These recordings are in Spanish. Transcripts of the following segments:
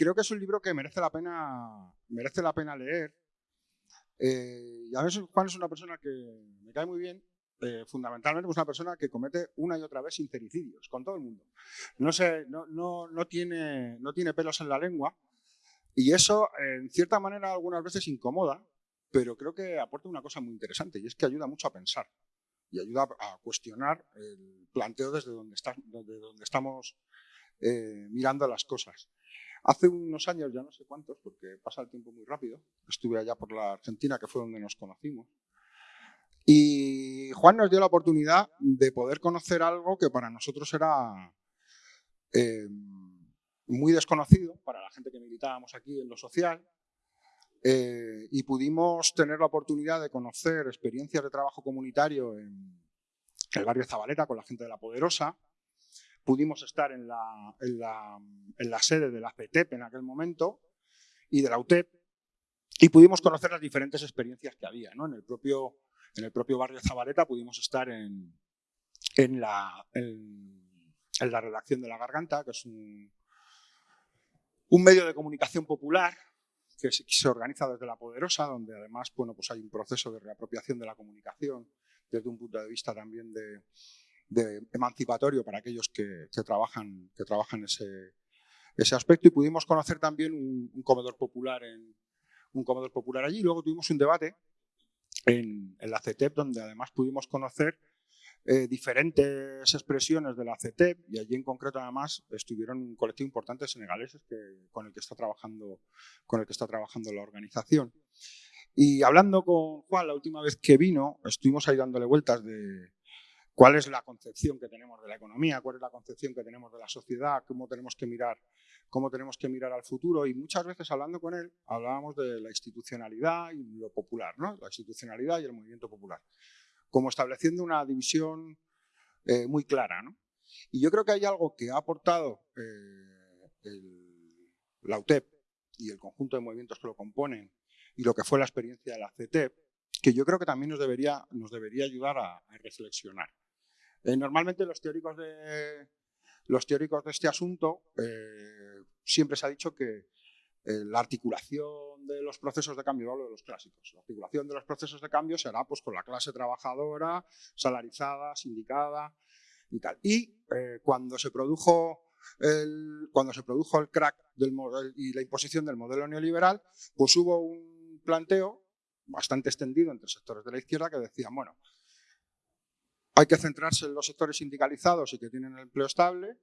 creo que es un libro que merece la pena, merece la pena leer. Eh, y a veces Juan es una persona que me cae muy bien, eh, fundamentalmente es una persona que comete una y otra vez sincericidios con todo el mundo. No, sé, no, no, no, tiene, no tiene pelos en la lengua y eso, en cierta manera, algunas veces incomoda, pero creo que aporta una cosa muy interesante y es que ayuda mucho a pensar y ayuda a cuestionar el planteo desde donde, está, desde donde estamos eh, mirando las cosas. Hace unos años, ya no sé cuántos, porque pasa el tiempo muy rápido, estuve allá por la Argentina, que fue donde nos conocimos, y Juan nos dio la oportunidad de poder conocer algo que para nosotros era eh, muy desconocido, para la gente que militábamos aquí en lo social, eh, y pudimos tener la oportunidad de conocer experiencias de trabajo comunitario en el barrio Zabaleta con la gente de La Poderosa, pudimos estar en la, en la, sede de la CETEP en aquel momento y de la UTEP y pudimos conocer las diferentes experiencias que había. ¿no? En, el propio, en el propio barrio Zabaleta pudimos estar en, en, la, en, la redacción de La Garganta, que es un, un medio de comunicación popular que se, organiza desde La Poderosa, donde además bueno, pues hay un proceso de reapropiación de la comunicación desde un punto de vista también de, de emancipatorio para aquellos que, trabajan, que ese, aspecto y pudimos conocer también un, comedor popular en un comedor popular allí. Luego tuvimos un debate en, la CETEP donde además pudimos conocer eh, diferentes expresiones de la CETEP y allí en concreto además estuvieron un colectivo importante de senegaleses que, con el que está trabajando con el que está trabajando la organización. Y hablando con Juan la última vez que vino, estuvimos ahí dándole vueltas de, cuál es la concepción que tenemos de la economía, cuál es la concepción que tenemos de la sociedad, cómo tenemos que mirar, cómo tenemos que mirar al futuro y muchas veces hablando con él hablábamos de la institucionalidad y lo popular, ¿no? la institucionalidad y el movimiento popular, como estableciendo una división eh, muy clara. ¿no? Y yo creo que hay algo que ha aportado eh, la UTEP y el conjunto de movimientos que lo componen y lo que fue la experiencia de la CETEP, que yo creo que también nos debería, nos debería ayudar a reflexionar. Eh, normalmente los teóricos de, los teóricos de este asunto eh, siempre se ha dicho que eh, la articulación de los procesos de cambio, hablo de los clásicos, la articulación de los procesos de cambio será pues, con la clase trabajadora, salarizada, sindicada y tal. Y cuando, se produjo el, cuando se produjo el crack del y la imposición del modelo neoliberal, pues hubo un planteo bastante extendido entre sectores de la izquierda que decían, bueno, hay que centrarse en los sectores sindicalizados y que tienen el empleo estable.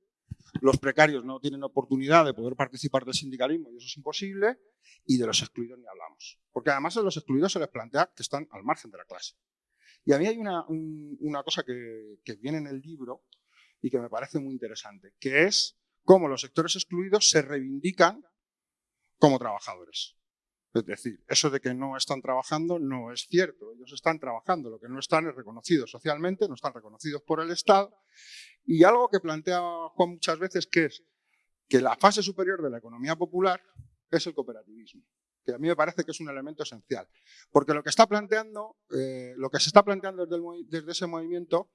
Los precarios no tienen oportunidad de poder participar del sindicalismo y eso es imposible. Y de los excluidos ni hablamos. Porque además a los excluidos se les plantea que están al margen de la clase. Y a mí hay una, cosa que viene en el libro y que me parece muy interesante, que es cómo los sectores excluidos se reivindican como trabajadores. Es decir, eso de que no están trabajando no es cierto. Ellos están trabajando, lo que no están es reconocidos socialmente, no están reconocidos por el Estado. Y algo que plantea Juan muchas veces que es que la fase superior de la economía popular es el cooperativismo, que a mí me parece que es un elemento esencial. Porque lo que está planteando, eh, lo que se está planteando desde, desde ese movimiento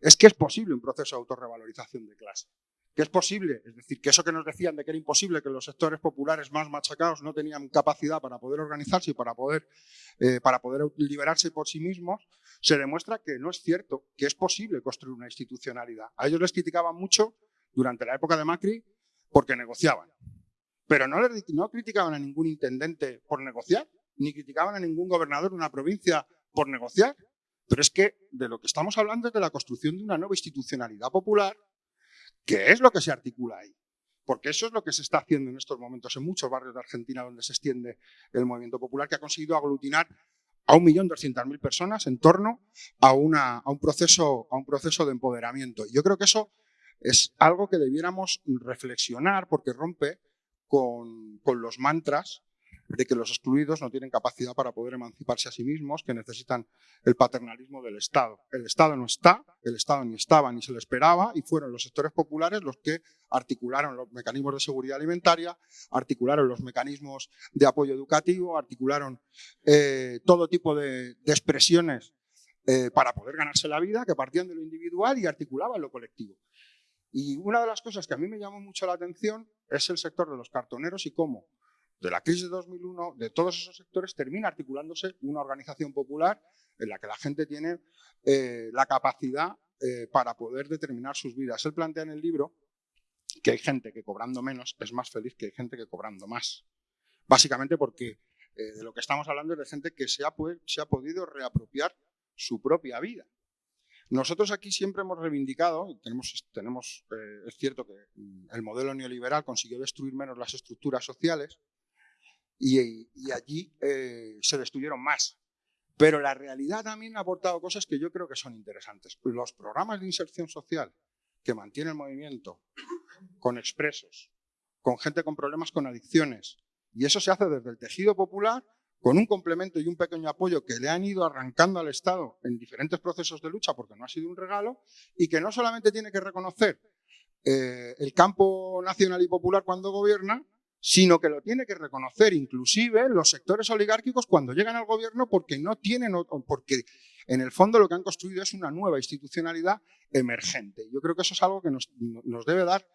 es que es posible un proceso de autorrevalorización de clase que es posible, es decir, que eso que nos decían de que era imposible, que los sectores populares más machacados no tenían capacidad para poder organizarse y para poder, eh, para poder liberarse por sí mismos, se demuestra que no es cierto, que es posible construir una institucionalidad. A ellos les criticaban mucho durante la época de Macri porque negociaban, pero no, no criticaban a ningún intendente por negociar, ni criticaban a ningún gobernador de una provincia por negociar, pero es que de lo que estamos hablando es de la construcción de una nueva institucionalidad popular ¿Qué es lo que se articula ahí? Porque eso es lo que se está haciendo en estos momentos en muchos barrios de Argentina donde se extiende el movimiento popular, que ha conseguido aglutinar a 1.200.000 personas en torno a, un proceso, a un proceso de empoderamiento. Yo creo que eso es algo que debiéramos reflexionar porque rompe con los mantras de que los excluidos no tienen capacidad para poder emanciparse a sí mismos, que necesitan el paternalismo del Estado. El Estado no está, el Estado ni estaba ni se le esperaba y fueron los sectores populares los que articularon los mecanismos de seguridad alimentaria, articularon los mecanismos de apoyo educativo, articularon eh, todo tipo de, expresiones eh, para poder ganarse la vida que partían de lo individual y articulaban lo colectivo. Y una de las cosas que a mí me llamó mucho la atención es el sector de los cartoneros y cómo de la crisis de 2001, de todos esos sectores, termina articulándose una organización popular en la que la gente tiene eh, la capacidad eh, para poder determinar sus vidas. Él plantea en el libro que hay gente que cobrando menos es más feliz que hay gente que cobrando más. Básicamente porque eh, de lo que estamos hablando es de gente que se ha, se ha podido reapropiar su propia vida. Nosotros aquí siempre hemos reivindicado, tenemos, tenemos es cierto que el modelo neoliberal consiguió destruir menos las estructuras sociales y, allí eh, se destruyeron más. Pero la realidad también ha aportado cosas que yo creo que son interesantes. Los programas de inserción social que mantiene el movimiento con expresos, con gente con problemas con adicciones, y eso se hace desde el tejido popular con un complemento y un pequeño apoyo que le han ido arrancando al Estado en diferentes procesos de lucha porque no ha sido un regalo y que no solamente tiene que reconocer eh, el campo nacional y popular cuando gobierna, sino que lo tiene que reconocer inclusive los sectores oligárquicos cuando llegan al gobierno porque no tienen, porque en el fondo lo que han construido es una nueva institucionalidad emergente. Yo creo que eso es algo que nos, debe, dar,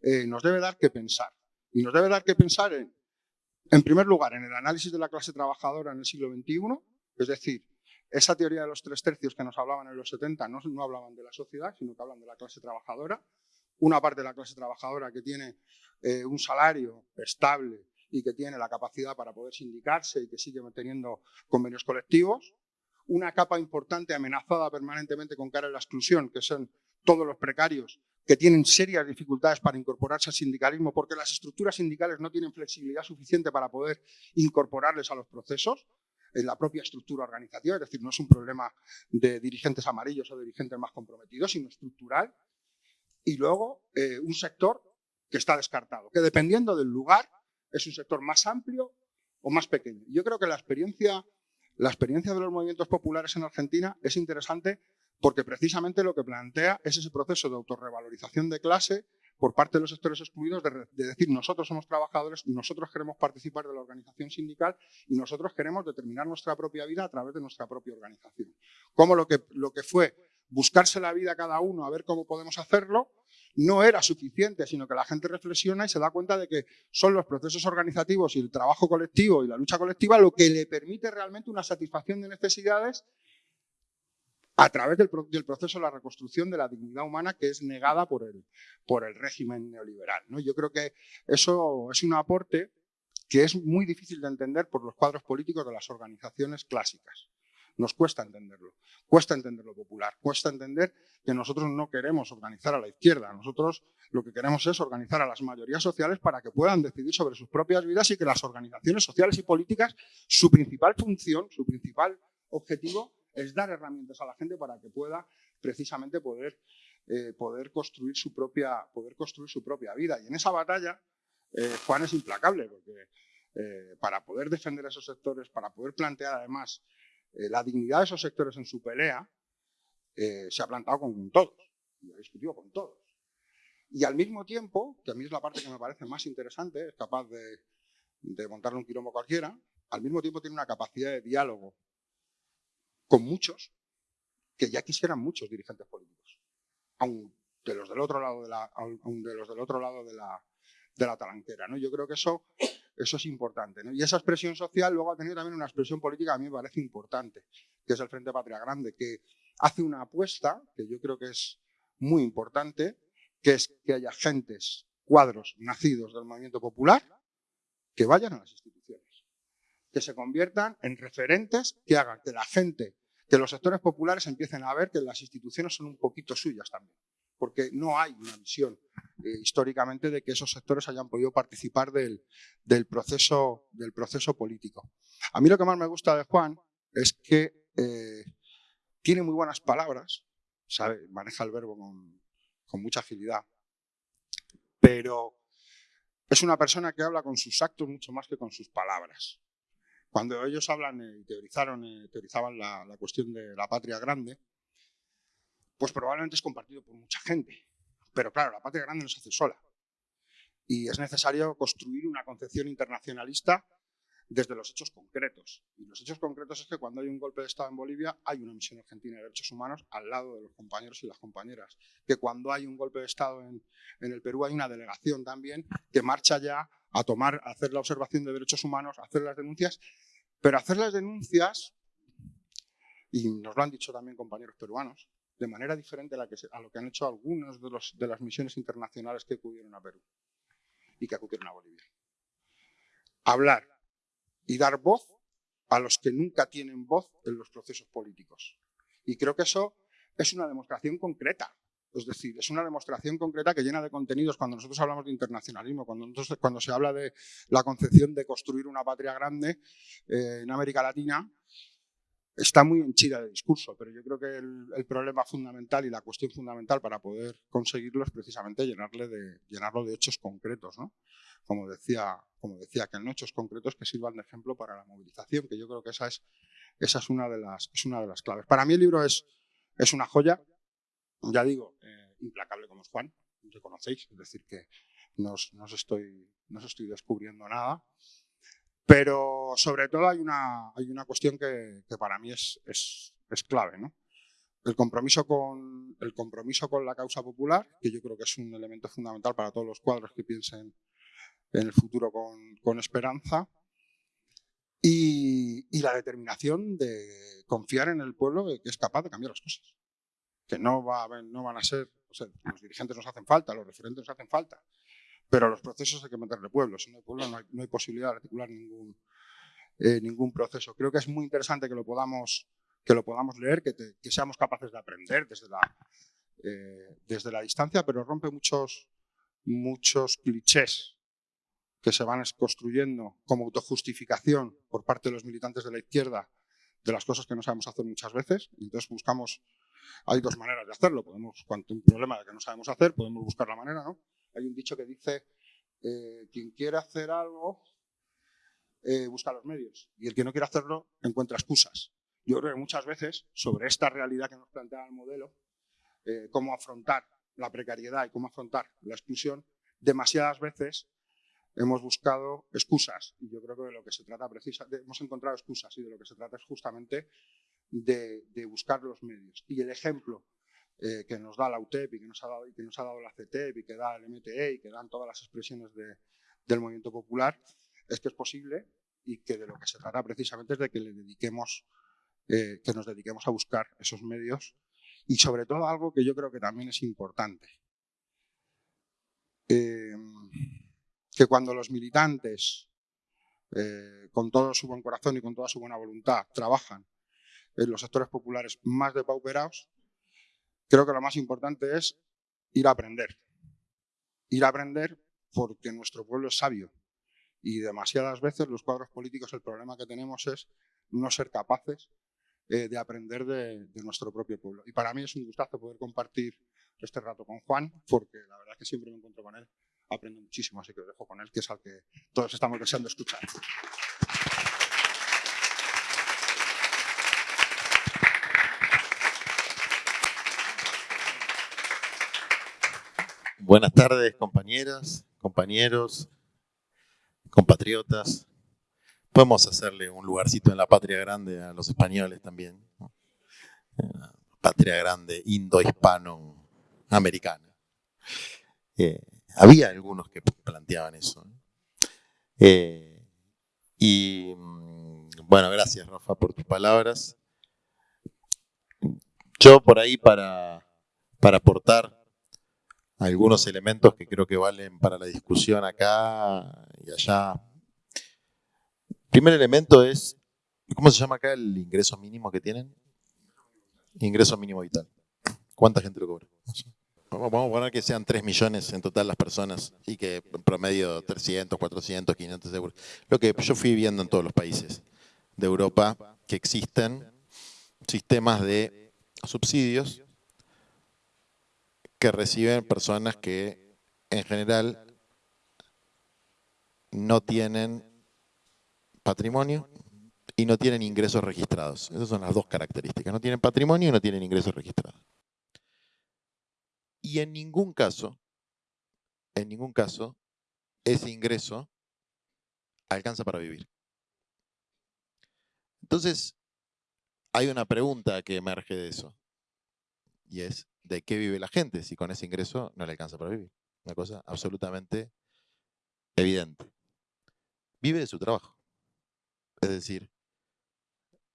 eh, nos debe dar que pensar. Y nos debe dar que pensar en en primer lugar, en el análisis de la clase trabajadora en el siglo XXI, es decir, esa teoría de los tres tercios que nos hablaban en los 70 no, hablaban de la sociedad, sino que hablan de la clase trabajadora. Una parte de la clase trabajadora que tiene eh, un salario estable y que tiene la capacidad para poder sindicarse y que sigue manteniendo convenios colectivos. Una capa importante amenazada permanentemente con cara a la exclusión, que son todos los precarios que tienen serias dificultades para incorporarse al sindicalismo porque las estructuras sindicales no tienen flexibilidad suficiente para poder incorporarles a los procesos en la propia estructura organizativa, es decir, no es un problema de dirigentes amarillos o de dirigentes más comprometidos, sino estructural. Y luego eh, un sector que está descartado, que dependiendo del lugar es un sector más amplio o más pequeño. Yo creo que la experiencia, la experiencia de los movimientos populares en Argentina es interesante porque precisamente lo que plantea es ese proceso de autorrevalorización de clase por parte de los sectores excluidos de, decir nosotros somos trabajadores, nosotros queremos participar de la organización sindical y nosotros queremos determinar nuestra propia vida a través de nuestra propia organización. Como lo que, lo que fue buscarse la vida cada uno a ver cómo podemos hacerlo, no era suficiente, sino que la gente reflexiona y se da cuenta de que son los procesos organizativos y el trabajo colectivo y la lucha colectiva lo que le permite realmente una satisfacción de necesidades a través del, proceso de la reconstrucción de la dignidad humana que es negada por el, por el régimen neoliberal. Yo creo que eso es un aporte que es muy difícil de entender por los cuadros políticos de las organizaciones clásicas. Nos cuesta entenderlo, cuesta entender lo popular, cuesta entender que nosotros no queremos organizar a la izquierda, nosotros lo que queremos es organizar a las mayorías sociales para que puedan decidir sobre sus propias vidas y que las organizaciones sociales y políticas, su principal función, su principal objetivo es dar herramientas a la gente para que pueda precisamente poder, eh, poder, construir, su propia, poder construir su propia vida. Y en esa batalla eh, Juan es implacable, porque eh, para poder defender esos sectores, para poder plantear además la dignidad de esos sectores en su pelea, se ha plantado con, todos y ha discutido con todos. Y al mismo tiempo, que a mí es la parte que me parece más interesante, es capaz de, de montarle un quilombo cualquiera, al mismo tiempo tiene una capacidad de diálogo con muchos que ya quisieran muchos dirigentes políticos, aun de los del otro lado de la, de los del otro lado de la, de la talanquera. ¿no? Yo creo que eso, eso es importante. Y esa expresión social luego ha tenido también una expresión política a mí me parece importante, que es el Frente Patria Grande, que hace una apuesta, que yo creo que es muy importante, que es que haya gentes, cuadros nacidos del movimiento popular, que vayan a las instituciones que se conviertan en referentes que hagan que la gente, que los sectores populares empiecen a ver que las instituciones son un poquito suyas también. Porque no hay una visión eh, históricamente de que esos sectores hayan podido participar del, proceso, del proceso político. A mí lo que más me gusta de Juan es que eh, tiene muy buenas palabras, sabe, maneja el verbo con, con mucha agilidad, pero es una persona que habla con sus actos mucho más que con sus palabras. Cuando ellos hablan y teorizaron, eh, teorizaban la, cuestión de la patria grande, pues probablemente es compartido por mucha gente. Pero claro, la patria grande no se hace sola. Y es necesario construir una concepción internacionalista desde los hechos concretos. Y los hechos concretos es que cuando hay un golpe de Estado en Bolivia hay una misión argentina de derechos humanos al lado de los compañeros y las compañeras. Que cuando hay un golpe de Estado en, el Perú hay una delegación también que marcha ya a tomar, a hacer la observación de derechos humanos, a hacer las denuncias, pero hacer las denuncias, y nos lo han dicho también compañeros peruanos, de manera diferente a, la que, a lo que han hecho algunos de, de las misiones internacionales que acudieron a Perú y que acudieron a Bolivia. Hablar y dar voz a los que nunca tienen voz en los procesos políticos. Y creo que eso es una demostración concreta. Es decir, es una demostración concreta que llena de contenidos cuando nosotros hablamos de internacionalismo, cuando, cuando se habla de la concepción de construir una patria grande eh, en América Latina, está muy henchida de discurso, pero yo creo que el, problema fundamental y la cuestión fundamental para poder conseguirlo es precisamente llenarle de, llenarlo de hechos concretos, ¿no? Como decía, como decía, que en hechos concretos que sirvan de ejemplo para la movilización, que yo creo que esa es, esa es, una, de las, es una de las claves. Para mí el libro es, es una joya, ya digo, eh, implacable como es Juan, conocéis, es decir, que no os, estoy, no os estoy descubriendo nada, pero sobre todo hay una, hay una cuestión que, para mí es, es, es clave, ¿no? El compromiso, con, el compromiso con la causa popular, que yo creo que es un elemento fundamental para todos los cuadros que piensen en el futuro con, con esperanza, y, y, la determinación de confiar en el pueblo que es capaz de cambiar las cosas. Que no, va, no van a ser, o sea, los dirigentes nos hacen falta, los referentes nos hacen falta, pero los procesos hay que meterle pueblo. Si no hay pueblo, no hay, posibilidad de articular ningún, eh, ningún proceso. Creo que es muy interesante que lo podamos, que lo podamos leer, que, seamos capaces de aprender desde la, eh, desde la distancia, pero rompe muchos, muchos clichés que se van construyendo como autojustificación por parte de los militantes de la izquierda de las cosas que no sabemos hacer muchas veces. Entonces buscamos, hay dos maneras de hacerlo. Podemos, cuando un problema de que no sabemos hacer, podemos buscar la manera, ¿no? Hay un dicho que dice, eh, quien quiere hacer algo, eh, busca los medios. Y el que no quiere hacerlo, encuentra excusas. Yo creo que muchas veces, sobre esta realidad que nos plantea el modelo, eh, cómo afrontar la precariedad y cómo afrontar la exclusión, demasiadas veces hemos buscado excusas. Y yo creo que de lo que se trata precisamente, hemos encontrado excusas y de lo que se trata es justamente de, de buscar los medios. Y el ejemplo eh, que nos da la UTEP y que nos ha dado, y que nos ha dado la CETEP y que da el MTE y que dan todas las expresiones del movimiento popular, es que es posible y que de lo que se trata precisamente es de que le dediquemos, eh, que nos dediquemos a buscar esos medios y sobre todo algo que yo creo que también es importante. Eh, que cuando los militantes, con todo su buen corazón y con toda su buena voluntad, trabajan en los sectores populares más depauperados, creo que lo más importante es ir a aprender. Ir a aprender porque nuestro pueblo es sabio. Y demasiadas veces los cuadros políticos el problema que tenemos es no ser capaces eh, de aprender de, nuestro propio pueblo. Y para mí es un gustazo poder compartir este rato con Juan, porque la verdad es que siempre me encuentro con él, aprendo muchísimo, así que lo dejo con él, que es al que todos estamos deseando escuchar. Buenas tardes, compañeras, compañeros, compatriotas. Podemos hacerle un lugarcito en la patria grande a los españoles también. Patria grande indo-hispano-americana. Eh, había algunos que planteaban eso. Eh, y mm, bueno, gracias Rafa por tus palabras. Yo por ahí para, para aportar algunos elementos que creo que valen para la discusión acá y allá. primer elemento es, ¿cómo se llama acá el ingreso mínimo que tienen? Ingreso mínimo vital. ¿Cuánta gente lo cobra? Vamos a poner que sean 3 millones en total las personas y que en promedio 300, 400, 500 euros. Lo que yo fui viendo en todos los países de Europa que existen sistemas de subsidios que reciben personas que en general no tienen patrimonio y no tienen ingresos registrados. Esas son las dos características. No tienen patrimonio y no tienen ingresos registrados. Y en ningún caso, en ningún caso, ese ingreso alcanza para vivir. Entonces, hay una pregunta que emerge de eso. Y es, ¿de qué vive la gente si con ese ingreso no le alcanza para vivir? Una cosa absolutamente evidente. Vive de su trabajo. Es decir,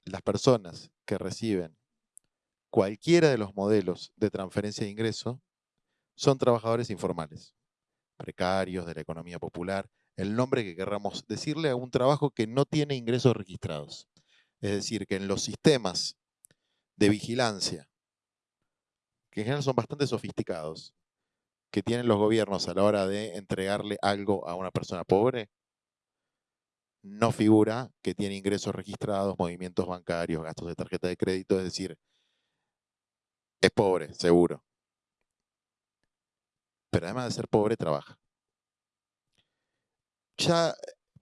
las personas que reciben cualquiera de los modelos de transferencia de ingreso son trabajadores informales, precarios, de la economía popular, el nombre que querramos decirle a un trabajo que no tiene ingresos registrados. Es decir, que en los sistemas de vigilancia, que en general son bastante sofisticados, que tienen los gobiernos a la hora de entregarle algo a una persona pobre, no figura que tiene ingresos registrados, movimientos bancarios, gastos de tarjeta de crédito, es decir, es pobre, seguro. Pero además de ser pobre, trabaja. Ya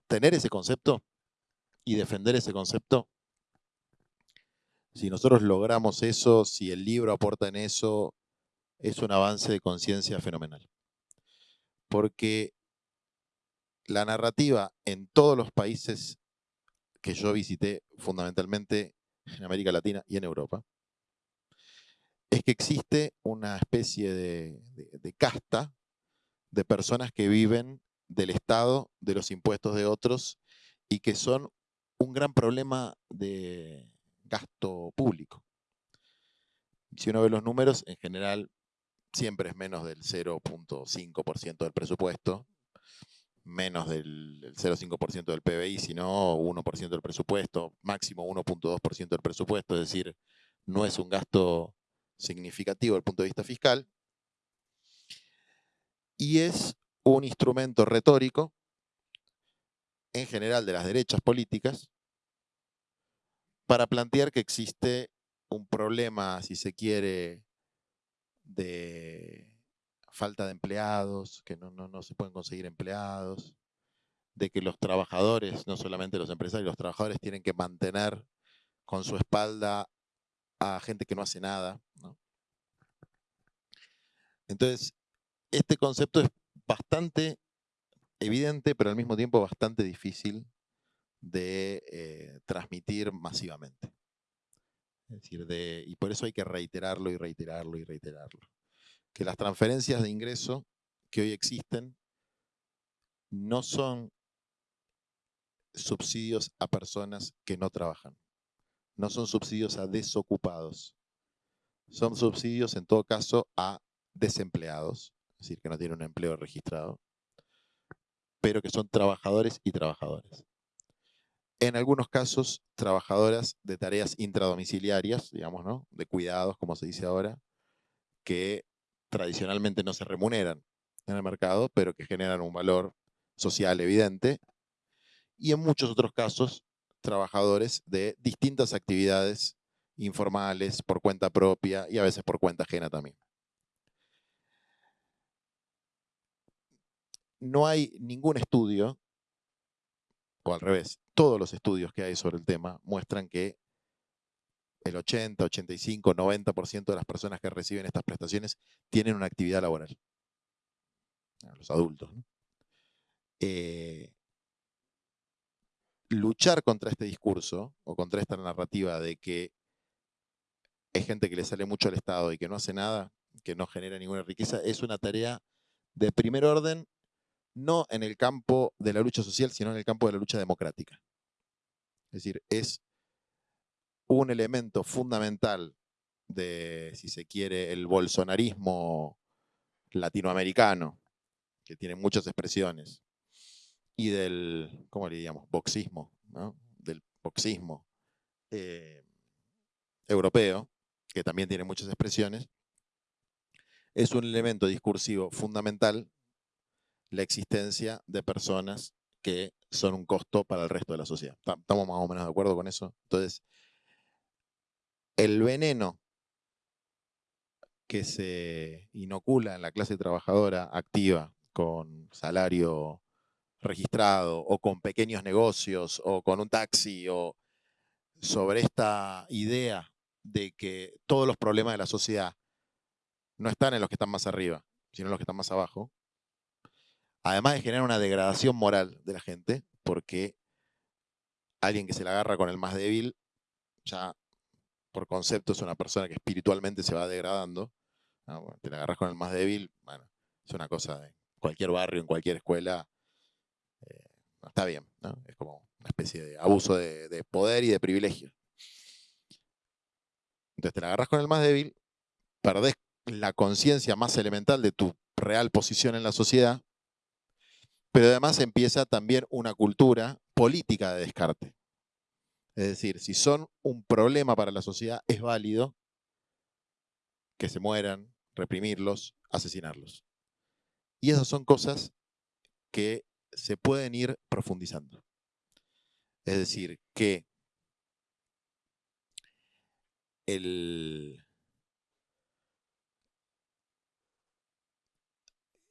tener ese concepto y defender ese concepto, si nosotros logramos eso, si el libro aporta en eso, es un avance de conciencia fenomenal. Porque la narrativa en todos los países que yo visité, fundamentalmente en América Latina y en Europa, es que existe una especie de, casta de personas que viven del Estado, de los impuestos de otros, y que son un gran problema de gasto público. Si uno ve los números, en general siempre es menos del 0.5% del presupuesto, menos del 0,5% del PBI, sino 1% del presupuesto, máximo 1.2% del presupuesto, es decir, no es un gasto significativo desde el punto de vista fiscal, y es un instrumento retórico, en general de las derechas políticas, para plantear que existe un problema, si se quiere, de falta de empleados, que no, se pueden conseguir empleados, de que los trabajadores, no solamente los empresarios, los trabajadores tienen que mantener con su espalda a gente que no hace nada. Entonces, este concepto es bastante evidente, pero al mismo tiempo bastante difícil de eh, transmitir masivamente. Es decir, de, y por eso hay que reiterarlo y reiterarlo y reiterarlo. Que las transferencias de ingreso que hoy existen no son subsidios a personas que no trabajan no son subsidios a desocupados. Son subsidios, en todo caso, a desempleados, es decir, que no tienen un empleo registrado, pero que son trabajadores y trabajadoras. En algunos casos, trabajadoras de tareas intradomiciliarias, digamos, ¿no? De cuidados, como se dice ahora, que tradicionalmente no se remuneran en el mercado, pero que generan un valor social evidente. Y en muchos otros casos, trabajadores de distintas actividades informales, por cuenta propia y a veces por cuenta ajena también. No hay ningún estudio, al revés, todos los estudios que hay sobre el tema muestran que el 80, 85, 90% de las personas que reciben estas prestaciones tienen una actividad laboral. Los adultos. Eh, luchar contra este discurso o contra esta narrativa de que es gente que le sale mucho al Estado y que no hace nada, que no genera ninguna riqueza, es una tarea de primer orden, no en el campo de la lucha social, sino en el campo de la lucha democrática. Es decir, es un elemento fundamental de, si se quiere, el bolsonarismo latinoamericano, que tiene muchas expresiones, y del, ¿cómo le diríamos? Boxismo, Del boxismo eh, europeo, que también tiene muchas expresiones, es un elemento discursivo fundamental la existencia de personas que son un costo para el resto de la sociedad. ¿Estamos más o menos de acuerdo con eso? Entonces, el veneno que se inocula en la clase trabajadora activa con salario registrado o con pequeños negocios o con un taxi o sobre esta idea de que todos los problemas de la sociedad no están en los que están más arriba, sino en los que están más abajo, además de generar una degradación moral de la gente, porque alguien que se la agarra con el más débil ya por concepto es una persona que espiritualmente se va degradando, te la agarras con el más débil, bueno, es una cosa de cualquier barrio, en cualquier escuela, eh, está bien, es como una especie de abuso de, poder y de privilegio. Entonces te la agarras con el más débil, perdés la conciencia más elemental de tu real posición en la sociedad, pero además empieza también una cultura política de descarte. Es decir, si son un problema para la sociedad, es válido que se mueran, reprimirlos, asesinarlos. Y esas son cosas que se pueden ir profundizando. Es decir, que el,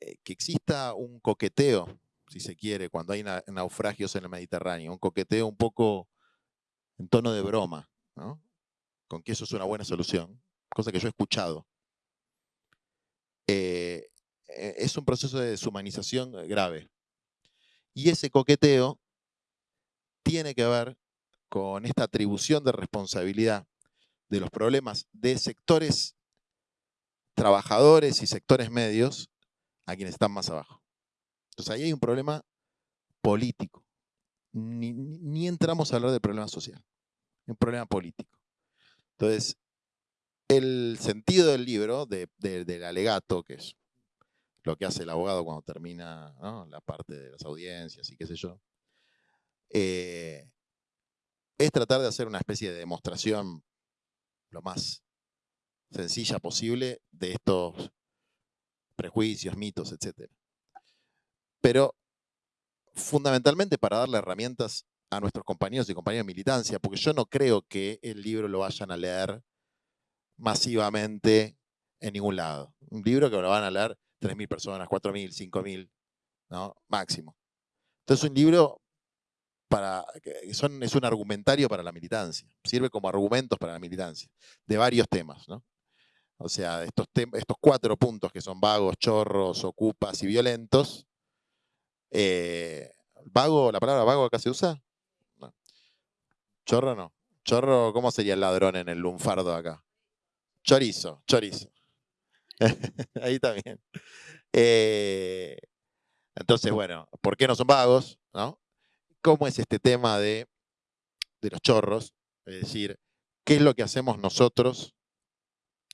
eh, que exista un coqueteo, si se quiere, cuando hay naufragios en el Mediterráneo, un coqueteo un poco en tono de broma, con que eso es una buena solución, cosa que yo he escuchado. Eh, eh, es un proceso de deshumanización grave. Y ese coqueteo tiene que ver con esta atribución de responsabilidad de los problemas de sectores trabajadores y sectores medios a quienes están más abajo. Entonces ahí hay un problema político. Ni, entramos a hablar del problema social, un problema político. Entonces, el sentido del libro, del alegato, que es lo que hace el abogado cuando termina la parte de las audiencias y qué sé yo, eh, es tratar de hacer una especie de demostración lo más sencilla posible de estos prejuicios, mitos, etc. Pero fundamentalmente para darle herramientas a nuestros compañeros y compañeras de militancia, porque yo no creo que el libro lo vayan a leer masivamente en ningún lado. Un libro que lo van a leer 3.000 personas, 4.000, 5.000, ¿no? máximo. Entonces un libro para, son, es un argumentario para la militancia, sirve como argumentos para la militancia, de varios temas. ¿no? O sea, estos, estos cuatro puntos que son vagos, chorros, ocupas y violentos. Eh, ¿Vago, la palabra vago acá se usa? Chorro no. Chorro, ¿cómo sería el ladrón en el lunfardo acá? Chorizo, chorizo. Ahí también. Eh, entonces, bueno, ¿por qué no son vagos? ¿no? ¿Cómo es este tema de, de los chorros? Es decir, ¿qué es lo que hacemos nosotros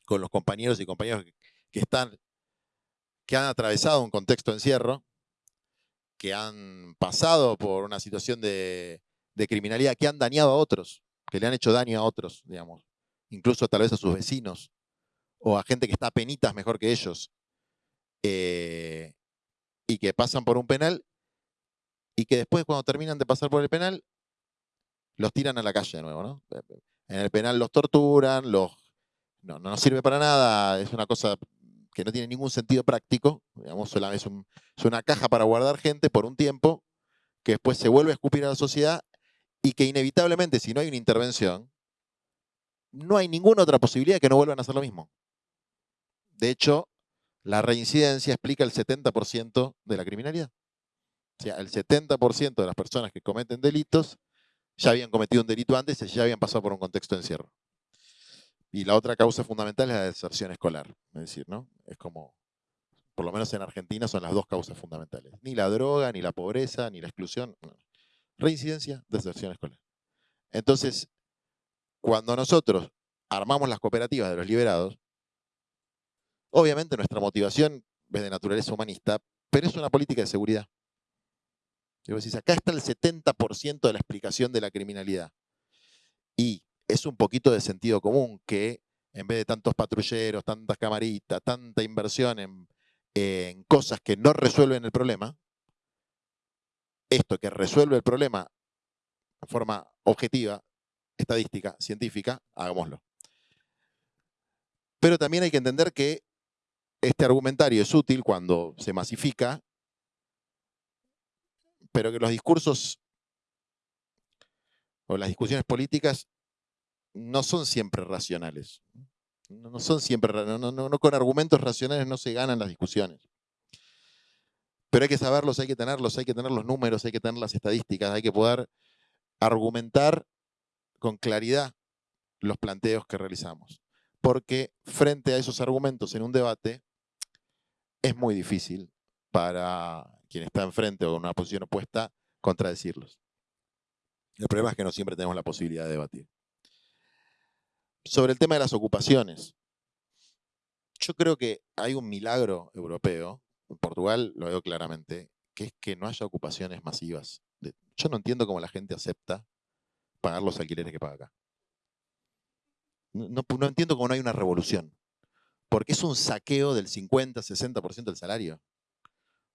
con los compañeros y compañeras que están, que han atravesado un contexto de encierro, que han pasado por una situación de, criminalidad, que han dañado a otros, que le han hecho daño a otros, digamos, incluso tal vez a sus vecinos, o a gente que está a penitas mejor que ellos, eh, y que pasan por un penal, y que después cuando terminan de pasar por el penal, los tiran a la calle de nuevo, ¿no? En el penal los torturan, los no, no sirve para nada, es una cosa que no tiene ningún sentido práctico, digamos, es, es una caja para guardar gente por un tiempo, que después se vuelve a escupir a la sociedad y que inevitablemente, si no hay una intervención, no hay ninguna otra posibilidad que no vuelvan a hacer lo mismo. De hecho, la reincidencia explica el 70% de la criminalidad. O sea, el 70% de las personas que cometen delitos ya habían cometido un delito antes y ya habían pasado por un contexto de encierro. Y la otra causa fundamental es la deserción escolar. Es decir, ¿no? Es como, por lo menos en Argentina, son las dos causas fundamentales. Ni la droga, ni la pobreza, ni la exclusión. Reincidencia, deserción escolar. Entonces, cuando nosotros armamos las cooperativas de los liberados, obviamente nuestra motivación es de naturaleza humanista, pero es una política de seguridad. Decís, acá está el 70% de la explicación de la criminalidad. Y es un poquito de sentido común que en vez de tantos patrulleros, tantas camaritas, tanta inversión en, cosas que no resuelven el problema, esto que resuelve el problema de forma objetiva, estadística, científica, hagámoslo. Pero también hay que entender que este argumentario es útil cuando se masifica, pero que los discursos o las discusiones políticas no son siempre racionales. No, son siempre, no, con argumentos racionales no se ganan las discusiones. Pero hay que saberlos, hay que tenerlos, hay que tener los números, hay que tener las estadísticas, hay que poder argumentar con claridad los planteos que realizamos. Porque frente a esos argumentos en un debate, es muy difícil para quien está enfrente o en una posición opuesta contradecirlos. El problema es que no siempre tenemos la posibilidad de debatir. Sobre el tema de las ocupaciones, yo creo que hay un milagro europeo, en Portugal lo veo claramente, que es que no haya ocupaciones masivas. Yo no entiendo cómo la gente acepta pagar los alquileres que paga acá. No, entiendo cómo no hay una revolución. Porque es un saqueo del 50, 60% del salario.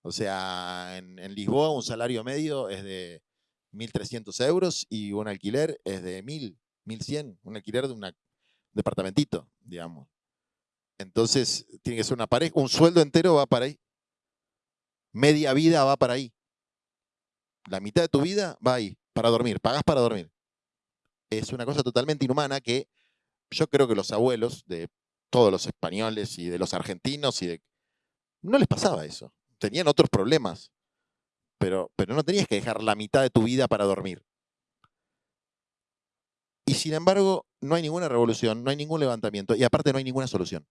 O sea, en, Lisboa un salario medio es de 1.300 euros y un alquiler es de 1.000, 1.100. Un alquiler de un departamentito, digamos. Entonces, tiene que ser una pareja. Un sueldo entero va para ahí. Media vida va para ahí. La mitad de tu vida va ahí, para dormir. Pagas para dormir es una cosa totalmente inhumana que yo creo que los abuelos de todos los españoles y de los argentinos y de... No les pasaba eso. Tenían otros problemas. Pero, pero no tenías que dejar la mitad de tu vida para dormir. Y sin embargo, no hay ninguna revolución, no hay ningún levantamiento y aparte no hay ninguna solución.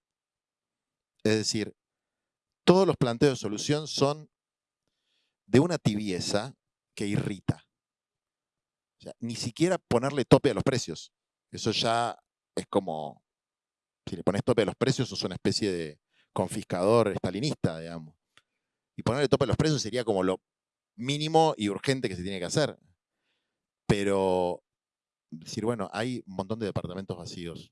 Es decir, todos los planteos de solución son de una tibieza que irrita ni siquiera ponerle tope a los precios. Eso ya es como, si le pones tope a los precios, sos una especie de confiscador estalinista, digamos. Y ponerle tope a los precios sería como lo mínimo y urgente que se tiene que hacer. Pero decir, bueno, hay un montón de departamentos vacíos.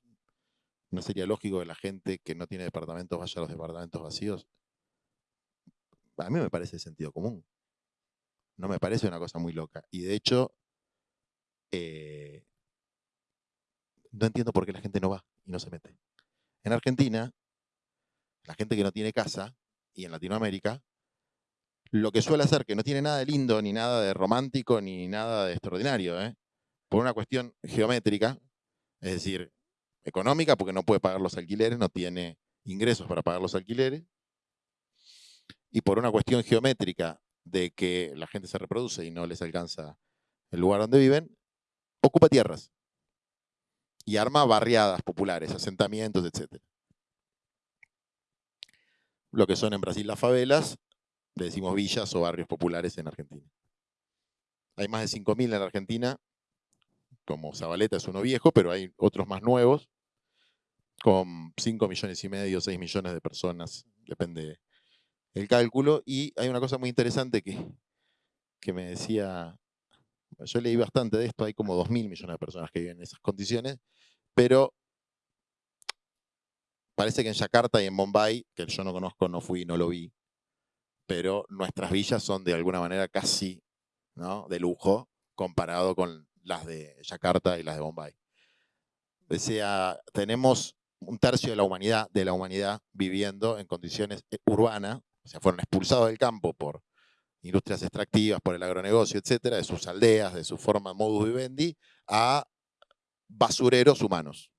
¿No sería lógico que la gente que no tiene departamentos vaya a los departamentos vacíos? A mí me parece sentido común. No me parece una cosa muy loca. Y de hecho, eh, no entiendo por qué la gente no va y no se mete. En Argentina, la gente que no tiene casa, y en Latinoamérica, lo que suele hacer, que no tiene nada de lindo, ni nada de romántico, ni nada de extraordinario, ¿eh? Por una cuestión geométrica, es decir, económica, porque no puede pagar los alquileres, no tiene ingresos para pagar los alquileres, y por una cuestión geométrica de que la gente se reproduce y no les alcanza el lugar donde viven, ocupa tierras y arma barriadas populares, asentamientos, etc. Lo que son en Brasil las favelas, le decimos villas o barrios populares en Argentina. Hay más de 5.000 en Argentina, como Zabaleta es uno viejo, pero hay otros más nuevos, con 5 millones y medio, 6 millones de personas, depende el cálculo. Y hay una cosa muy interesante que, que me decía yo leí bastante de esto, hay como 2.000 millones de personas que viven en esas condiciones, pero parece que en Yakarta y en Bombay, que yo no conozco, no fui, no lo vi, pero nuestras villas son de alguna manera casi ¿no? de lujo comparado con las de Yakarta y las de Bombay. Sea, tenemos un tercio de la humanidad, de la humanidad viviendo en condiciones eh, urbanas, o sea, fueron expulsados del campo por industrias extractivas, por el agronegocio, etcétera, de sus aldeas, de su forma modus vivendi, a basureros humanos.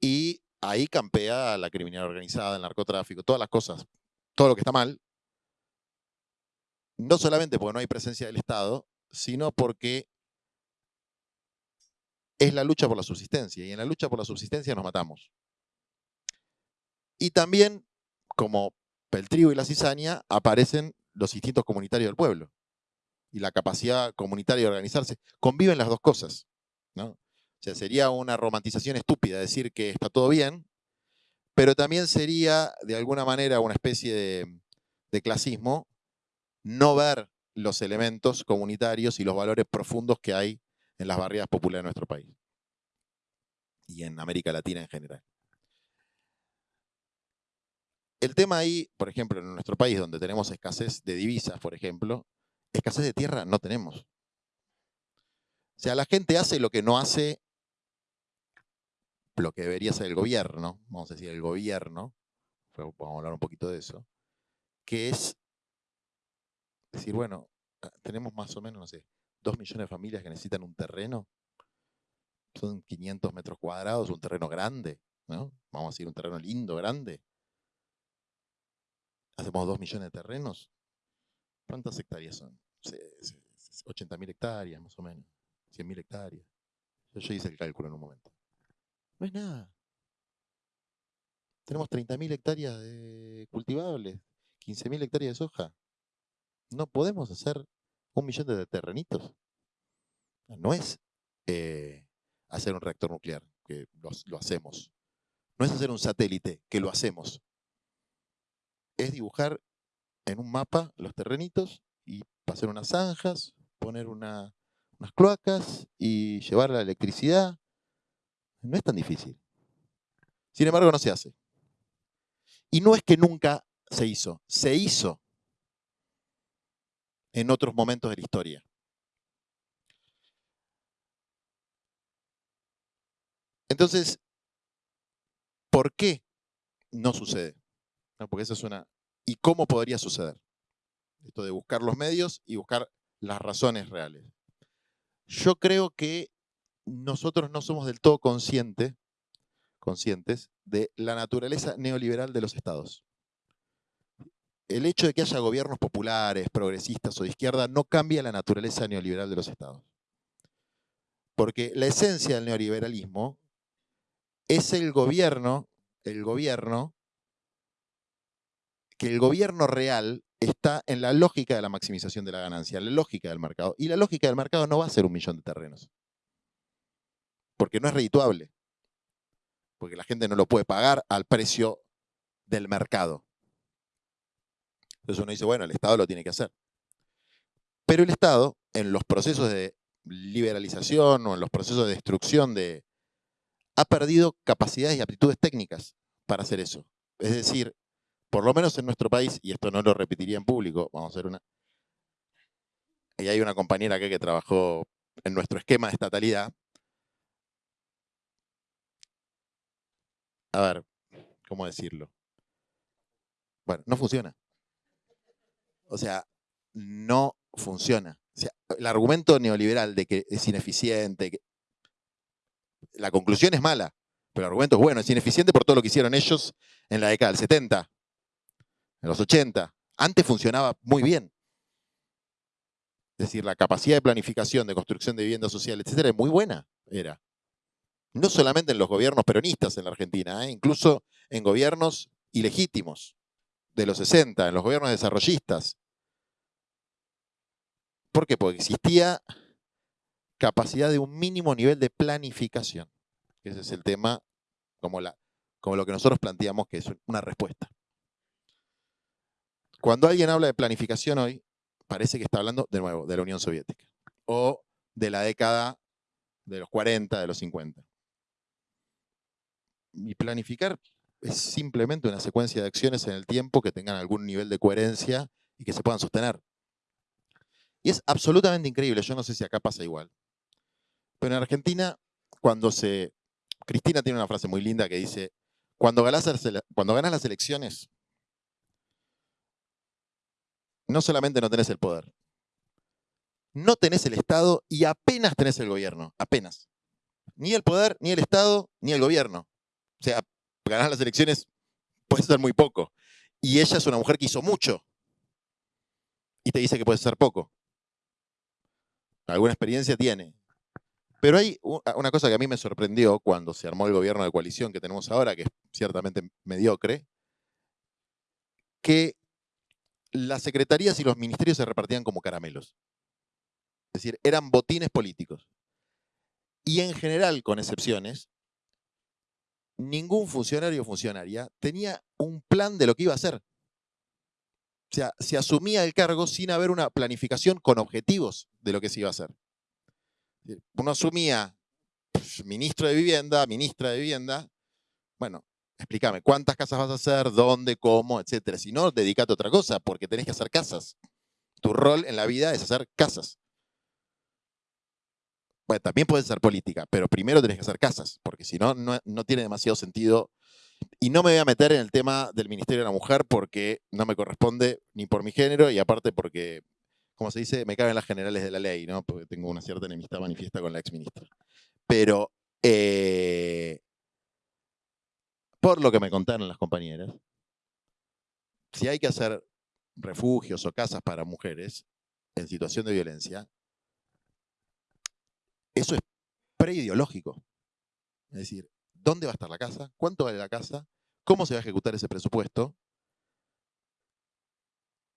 Y ahí campea la criminalidad organizada, el narcotráfico, todas las cosas, todo lo que está mal, no solamente porque no hay presencia del Estado, sino porque es la lucha por la subsistencia, y en la lucha por la subsistencia nos matamos. Y también, como el trigo y la cizaña, aparecen los instintos comunitarios del pueblo y la capacidad comunitaria de organizarse. Conviven las dos cosas. ¿no? O sea, sería una romantización estúpida decir que está todo bien, pero también sería, de alguna manera, una especie de, de clasismo no ver los elementos comunitarios y los valores profundos que hay en las barriadas populares de nuestro país y en América Latina en general. El tema ahí, por ejemplo, en nuestro país, donde tenemos escasez de divisas, por ejemplo, escasez de tierra no tenemos. O sea, la gente hace lo que no hace lo que debería ser el gobierno, vamos a decir el gobierno, vamos a hablar un poquito de eso, que es decir, bueno, ah, tenemos más o menos, no sé, dos millones de familias que necesitan un terreno, son 500 metros cuadrados, un terreno grande, ¿no? Vamos a decir un terreno lindo, grande hacemos 2 millones de terrenos. ¿Cuántas hectáreas son? 80.000 hectáreas, más o menos. 100.000 hectáreas. Yo hice el cálculo en un momento. No es nada. Tenemos 30.000 hectáreas de cultivables, 15.000 hectáreas de soja. No podemos hacer un millón de terrenitos. No es eh, hacer un reactor nuclear, que lo, hacemos. No es hacer un satélite, que lo hacemos. Es dibujar en un mapa los terrenitos y hacer unas zanjas, poner unas cloacas y llevar la electricidad. No es tan difícil. Sin embargo, no se hace. Y no es que nunca se hizo, se hizo en otros momentos de la historia. Entonces, ¿por qué no sucede? porque esa es una... ¿Y cómo podría suceder? Esto de buscar los medios y buscar las razones reales. Yo creo que nosotros no somos del todo conscientes conscientes de la naturaleza neoliberal de los estados. El hecho de que haya gobiernos populares, progresistas o de izquierda no cambia la naturaleza neoliberal de los estados. Porque la esencia del neoliberalismo es el gobierno, el gobierno, que el gobierno real está en la lógica de la maximización de la ganancia, la lógica del mercado. Y la lógica del mercado no va a ser un millón de terrenos. Porque no es redituable porque la gente no lo puede pagar al precio del mercado. Entonces uno dice, bueno, el Estado lo tiene que hacer. Pero el Estado, en los procesos de liberalización o en los procesos de destrucción de... ha perdido capacidades y aptitudes técnicas para hacer eso. Es decir, por lo menos en nuestro país, y esto no lo repetiría en público, vamos a hacer una... Y hay una compañera acá que trabajó en nuestro esquema de estatalidad, a ver, ¿cómo decirlo? Bueno, no funciona. O sea, no funciona. el argumento neoliberal de que es ineficiente, la conclusión es mala, pero el argumento es bueno, es ineficiente por todo lo que hicieron ellos en la década del 70, en los 80. Antes funcionaba muy bien. Es decir, la capacidad de planificación, de construcción de vivienda social, etcétera, es muy buena, era no solamente en los gobiernos peronistas en la Argentina, ¿eh? incluso en gobiernos ilegítimos de los 60, en los gobiernos desarrollistas. ¿Por qué? Porque existía capacidad de un mínimo nivel de planificación. Ese es el tema como, como lo que nosotros planteamos que es una respuesta. Cuando alguien habla de planificación hoy, parece que está hablando de nuevo de la Unión Soviética o de la década de los 40, de los 50. Y planificar es simplemente una secuencia de acciones en el tiempo que tengan algún nivel de coherencia y que se puedan sostener. Y es absolutamente increíble, yo no sé si acá pasa igual. Pero en Argentina, cuando se... Cristina tiene una frase muy linda que dice, cuando ganas, cuando ganas las elecciones, no solamente no tenés el poder, no tenés el Estado y apenas tenés el gobierno, apenas. Ni el poder, ni el Estado, ni el gobierno. O sea, ganar las elecciones puede ser muy poco. Y ella es una mujer que hizo mucho. Y te dice que puede ser poco. Alguna experiencia tiene. Pero hay una cosa que a mí me sorprendió cuando se armó el gobierno de coalición que tenemos ahora, que es ciertamente mediocre, que las secretarías y los ministerios se repartían como caramelos. Es decir, eran botines políticos. Y en general, con excepciones, ningún funcionario o funcionaria tenía un plan de lo que iba a hacer. O sea, se asumía el cargo sin haber una planificación con objetivos de lo que se iba a hacer. Uno asumía ministro de vivienda, ministra de vivienda, bueno, explícame, ¿cuántas casas vas a hacer? ¿Dónde? ¿Cómo? Etcétera. Si no, dedícate a otra cosa, porque tenés que hacer casas. Tu rol en la vida es hacer casas también puede ser política, pero primero tenés que hacer casas, porque si no, no tiene demasiado sentido. Y no me voy a meter en el tema del Ministerio de la Mujer porque no me corresponde ni por mi género y aparte porque, como se dice, me caben las generales de la ley, ¿no? Porque tengo una cierta enemistad manifiesta con la ex ministra. Pero, eh, por lo que me contaron las compañeras, si hay que hacer refugios o casas para mujeres en situación de violencia, eso es preideológico. Es decir, ¿dónde va a estar la casa? ¿Cuánto vale la casa? ¿Cómo se va a ejecutar ese presupuesto?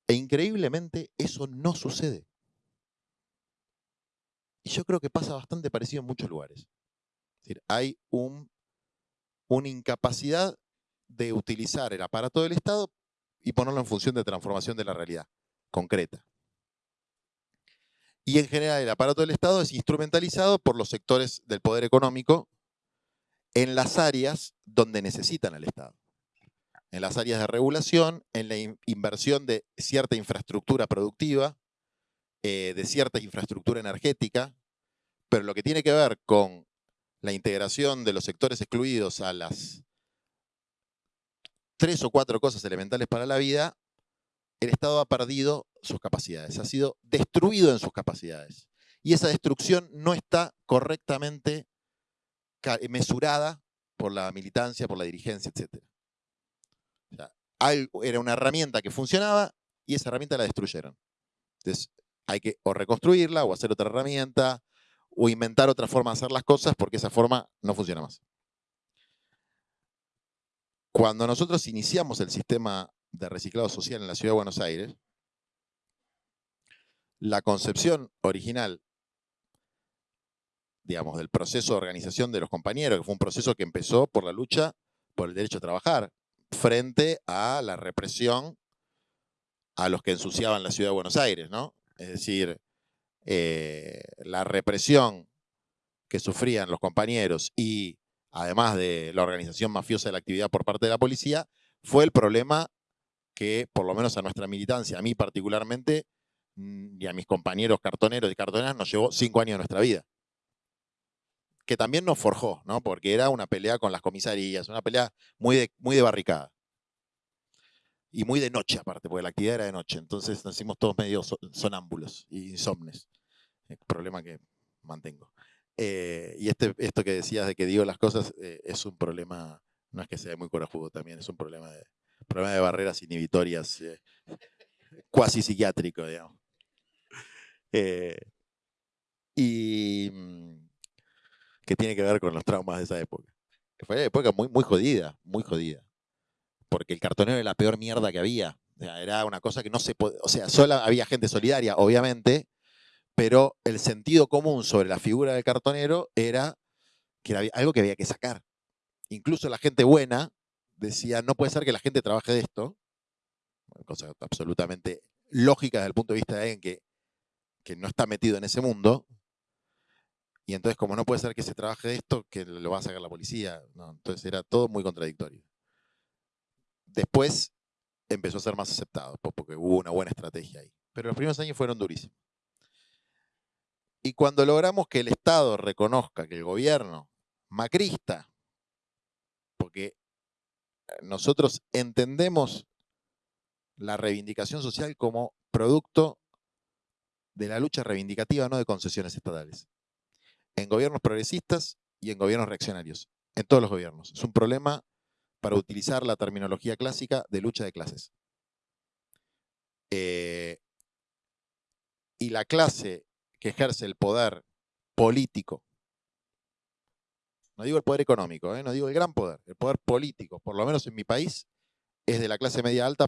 E increíblemente eso no sucede. Y yo creo que pasa bastante parecido en muchos lugares. Es decir, hay un, una incapacidad de utilizar el aparato del Estado y ponerlo en función de transformación de la realidad concreta. Y en general el aparato del Estado es instrumentalizado por los sectores del poder económico en las áreas donde necesitan al Estado. En las áreas de regulación, en la inversión de cierta infraestructura productiva, eh, de cierta infraestructura energética, pero lo que tiene que ver con la integración de los sectores excluidos a las tres o cuatro cosas elementales para la vida, el Estado ha perdido sus capacidades, ha sido destruido en sus capacidades. Y esa destrucción no está correctamente mesurada por la militancia, por la dirigencia, etc. era una herramienta que funcionaba y esa herramienta la destruyeron. Entonces hay que o reconstruirla o hacer otra herramienta o inventar otra forma de hacer las cosas porque esa forma no funciona más. Cuando nosotros iniciamos el sistema de reciclado social en la Ciudad de Buenos Aires, la concepción original, digamos, del proceso de organización de los compañeros, que fue un proceso que empezó por la lucha por el derecho a trabajar, frente a la represión a los que ensuciaban la Ciudad de Buenos Aires, ¿no? Es decir, eh, la represión que sufrían los compañeros y además de la organización mafiosa de la actividad por parte de la policía, fue el problema que, por lo menos a nuestra militancia, a mí particularmente, mm, y a mis compañeros cartoneros y cartoneras, nos llevó cinco años de nuestra vida. Que también nos forjó, ¿no? Porque era una pelea con las comisarías, una pelea muy de, muy de barricada. Y muy de noche, aparte, porque la actividad era de noche. Entonces nos hicimos todos medio sonámbulos y insomnes. problema que mantengo. Eh, y este, esto que decías de que digo las cosas eh, es un problema, no es que sea muy corajudo también, es un problema de, problema de barreras inhibitorias eh, psiquiátrico, digamos. y mm, que tiene que ver con los traumas de esa época. Fue una época muy, muy jodida, muy jodida. Porque el cartonero era la peor mierda que había. era una cosa que no se podía. O sea, solo había gente solidaria, obviamente, pero el sentido común sobre la figura del cartonero era que era algo que había que sacar. Incluso la gente buena decía, no puede ser que la gente trabaje de esto, cosa absolutamente lógica desde el punto de vista de alguien que no está metido en ese mundo, y entonces como no puede ser que se trabaje esto, que lo va a sacar la policía, entonces era todo muy contradictorio. Después empezó a ser más aceptado, porque hubo una buena estrategia ahí. Pero los primeros años fueron durísimos. Y cuando logramos que el Estado reconozca que el gobierno macrista, porque eh, nosotros entendemos la reivindicación social como producto de la lucha reivindicativa, no de concesiones estatales. En gobiernos progresistas y en gobiernos reaccionarios. En todos los gobiernos. Es un problema para utilizar la terminología clásica de lucha de clases. Eh, y la clase que ejerce el poder político, no digo el poder económico, ¿eh? no digo el gran poder, el poder político, por lo menos en mi país, es de la clase media alta,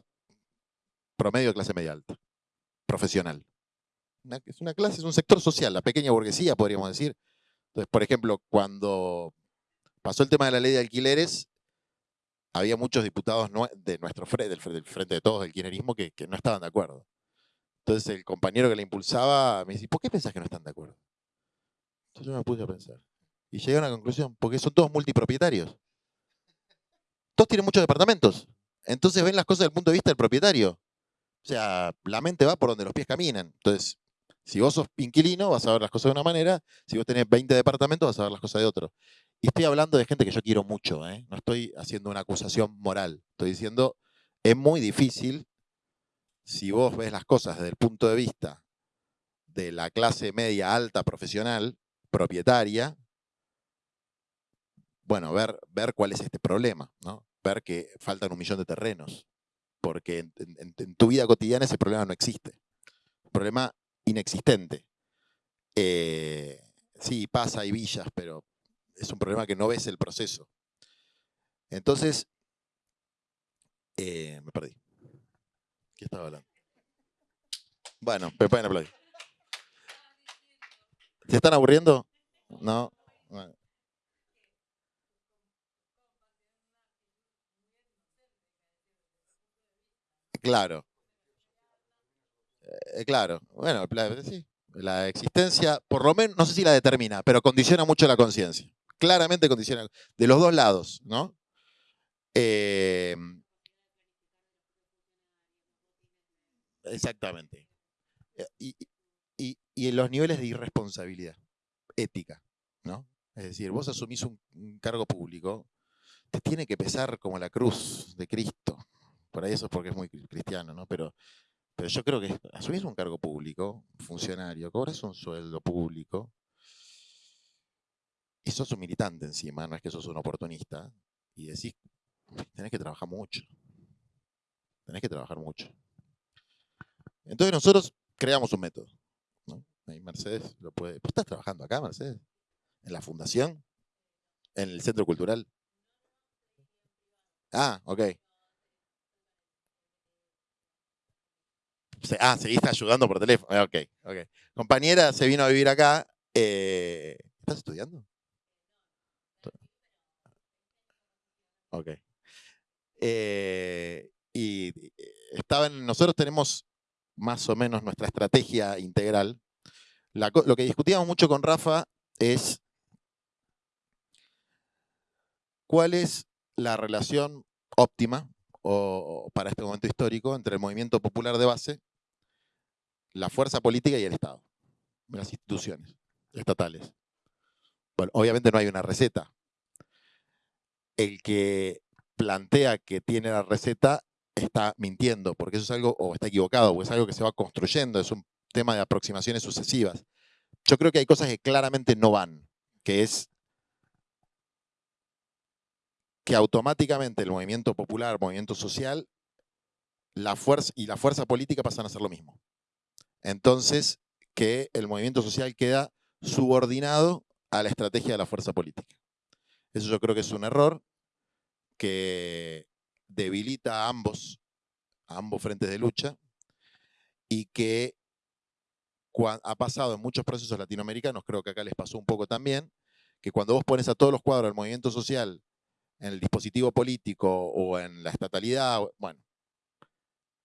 promedio de clase media alta, profesional. es una clase, es un sector social, la pequeña burguesía, podríamos decir. Entonces, por ejemplo, cuando pasó el tema de la ley de alquileres, había muchos diputados de nuestro frente, del, frente de todos, del kirchnerismo, que no estaban de acuerdo. Entonces el compañero que la impulsaba me dice, ¿por qué pensás que no están de acuerdo? Entonces yo me puse a pensar. Y llegué a una conclusión, porque son todos multipropietarios. Todos tienen muchos departamentos. Entonces ven las cosas desde el punto de vista del propietario. O sea, la mente va por donde los pies caminan. Entonces, si vos sos inquilino, vas a ver las cosas de una manera. Si vos tenés 20 departamentos, vas a ver las cosas de otro. Y estoy hablando de gente que yo quiero mucho. ¿eh? No estoy haciendo una acusación moral. Estoy diciendo, es muy difícil si vos ves las cosas desde el punto de vista de la clase media alta profesional, propietaria, bueno, ver, ver cuál es este problema, ¿no? ver que faltan un millón de terrenos, porque en, tu vida cotidiana ese problema no existe, un problema inexistente. Eh, sí, pasa, hay villas, pero es un problema que no ves el proceso. Entonces, eh, me perdí. ¿Qué estaba hablando? Bueno, me pueden aplaudir. ¿Se están aburriendo? No. Claro. Eh, claro. Bueno, sí. La existencia, por lo menos, no sé si la determina, pero condiciona mucho la conciencia. Claramente condiciona, de los dos lados, ¿no? Em, exactamente. Eh, y, y, en los niveles de irresponsabilidad ética, ¿no? Es decir, vos asumís un, cargo público, te tiene que pesar como la cruz de Cristo. Por ahí eso es porque es muy cristiano, ¿no? Pero, pero yo creo que asumís un cargo público, funcionario, cobras un sueldo público, y sos un militante encima, no es que sos un oportunista, y decís, tenés que trabajar mucho. Tenés que trabajar mucho. Entonces nosotros creamos un método. ¿no? Mercedes lo puede. estás trabajando acá, Mercedes? ¿En la fundación? ¿En el centro cultural? Ah, ok. Ah, seguiste ayudando por teléfono. Ah, ok, ok. Compañera se vino a vivir acá. Eh, ¿Estás estudiando? Ok. Eh, y estaban, nosotros tenemos más o menos nuestra estrategia integral. lo que discutíamos mucho con Rafa es cuál es la relación óptima o, para este momento histórico entre el movimiento popular de base, la fuerza política y el Estado, las instituciones estatales. Bueno, obviamente no hay una receta. El que plantea que tiene la receta está mintiendo, porque eso es algo, o está equivocado, o es algo que se va construyendo, es un tema de aproximaciones sucesivas. Yo creo que hay cosas que claramente no van, que es que automáticamente el movimiento popular, el movimiento social, la fuerza y la fuerza política pasan a ser lo mismo. Entonces, que el movimiento social queda subordinado a la estrategia de la fuerza política. Eso yo creo que es un error que debilita a ambos, a ambos frentes de lucha, y que ha pasado en muchos procesos latinoamericanos, creo que acá les pasó un poco también, que cuando vos pones a todos los cuadros del movimiento social en el dispositivo político o en la estatalidad, bueno,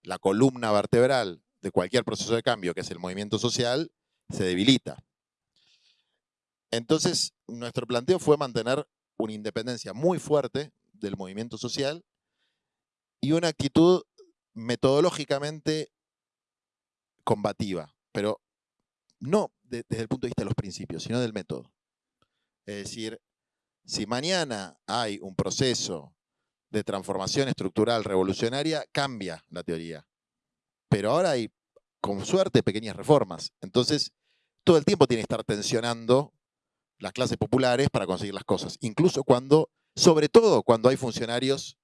la columna vertebral de cualquier proceso de cambio, que es el movimiento social, se debilita. Entonces, nuestro planteo fue mantener una independencia muy fuerte del movimiento social y una actitud metodológicamente combativa, pero no desde el punto de vista de los principios, sino del método. Es decir, si mañana hay un proceso de transformación estructural revolucionaria, cambia la teoría. Pero ahora hay, con suerte, pequeñas reformas. Entonces, todo el tiempo tiene que estar tensionando las clases populares para conseguir las cosas. Incluso cuando, sobre todo cuando hay funcionarios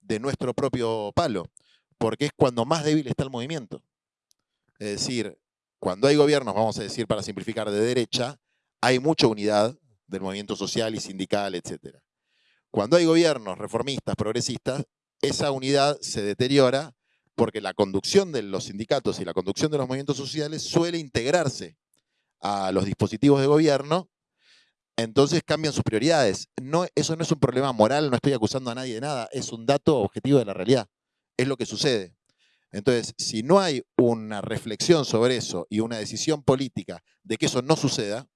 de nuestro propio palo, porque es cuando más débil está el movimiento. Es decir, cuando hay gobiernos, vamos a decir para simplificar, de derecha, hay mucha unidad del movimiento social y sindical, etc. Cuando hay gobiernos reformistas, progresistas, esa unidad se deteriora porque la conducción de los sindicatos y la conducción de los movimientos sociales suele integrarse a los dispositivos de gobierno entonces cambian sus prioridades. Eso no es un problema moral, no estoy acusando a nadie de nada, es un dato objetivo de la realidad. Es lo que sucede. Entonces, si no hay una reflexión sobre eso y una decisión política de que eso no suceda,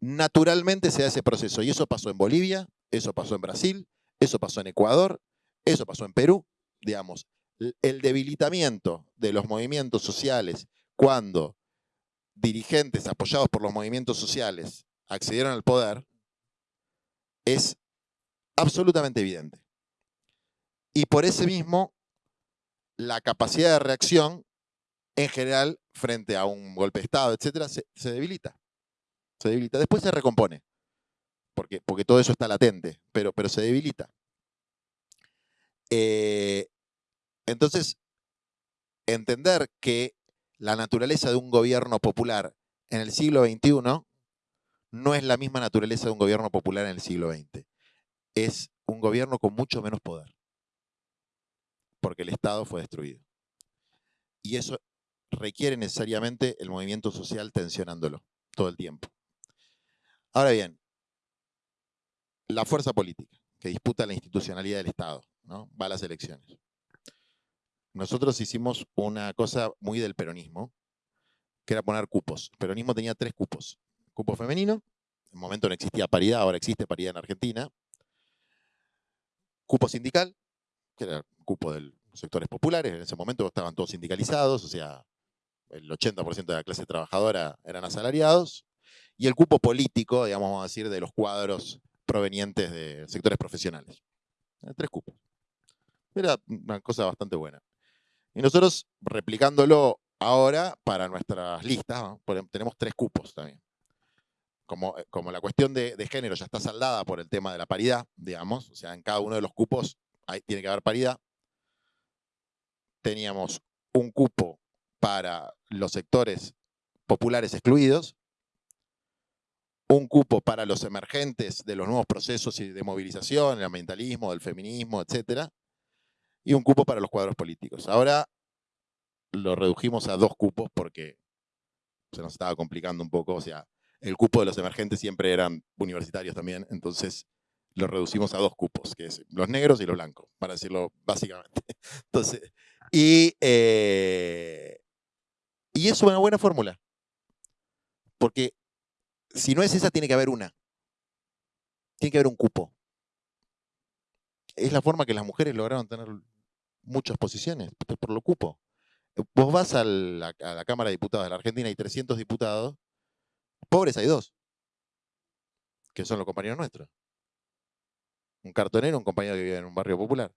naturalmente se da ese proceso. Y eso pasó en Bolivia, eso pasó en Brasil, eso pasó en Ecuador, eso pasó en Perú. Digamos, el debilitamiento de los movimientos sociales cuando dirigentes apoyados por los movimientos sociales accedieron al poder es absolutamente evidente. Y por ese mismo, la capacidad de reacción en general frente a un golpe de Estado, etcétera, se, debilita. Se debilita. Después se recompone, porque, porque todo eso está latente, pero, pero se debilita. Eh, entonces, entender que la naturaleza de un gobierno popular en el siglo XXI no es la misma naturaleza de un gobierno popular en el siglo XX. Es un gobierno con mucho menos poder, porque el Estado fue destruido. Y eso requiere necesariamente el movimiento social tensionándolo todo el tiempo. Ahora bien, la fuerza política que disputa la institucionalidad del Estado, ¿no? va a las elecciones. Nosotros hicimos una cosa muy del peronismo, que era poner cupos. El peronismo tenía tres cupos. Cupo femenino, en el momento no existía paridad, ahora existe paridad en Argentina. Cupo sindical, que era el cupo de los sectores populares, en ese momento estaban todos sindicalizados, o sea, el 80% de la clase trabajadora eran asalariados. Y el cupo político, digamos, vamos a decir, de los cuadros provenientes de sectores profesionales. Tres cupos. Era una cosa bastante buena. Y nosotros, replicándolo ahora para nuestras listas, tenemos tres cupos también. Como, eh, como la cuestión de, género ya está saldada por el tema de la paridad, digamos, o sea, en cada uno de los cupos hay, tiene que haber paridad, teníamos un cupo para los sectores populares excluidos, un cupo para los emergentes de los nuevos procesos de movilización, el ambientalismo, del feminismo, etc. Y un cupo para los cuadros políticos. Ahora lo redujimos a dos cupos porque se nos estaba complicando un poco. O sea, el cupo de los emergentes siempre eran universitarios también, entonces lo reducimos a dos cupos, que es los negros y los blancos, para decirlo básicamente. Entonces, y, eh, y es una buena fórmula. Porque si no es esa, tiene que haber una. Tiene que haber un cupo. Es la forma que las mujeres lograron tener muchas posiciones, por lo cupo. Vos vas a la, Cámara de Diputados de la Argentina, hay 300 diputados, pobres hay dos, que son los compañeros nuestros. Un cartonero, un compañero que vive en un barrio popular.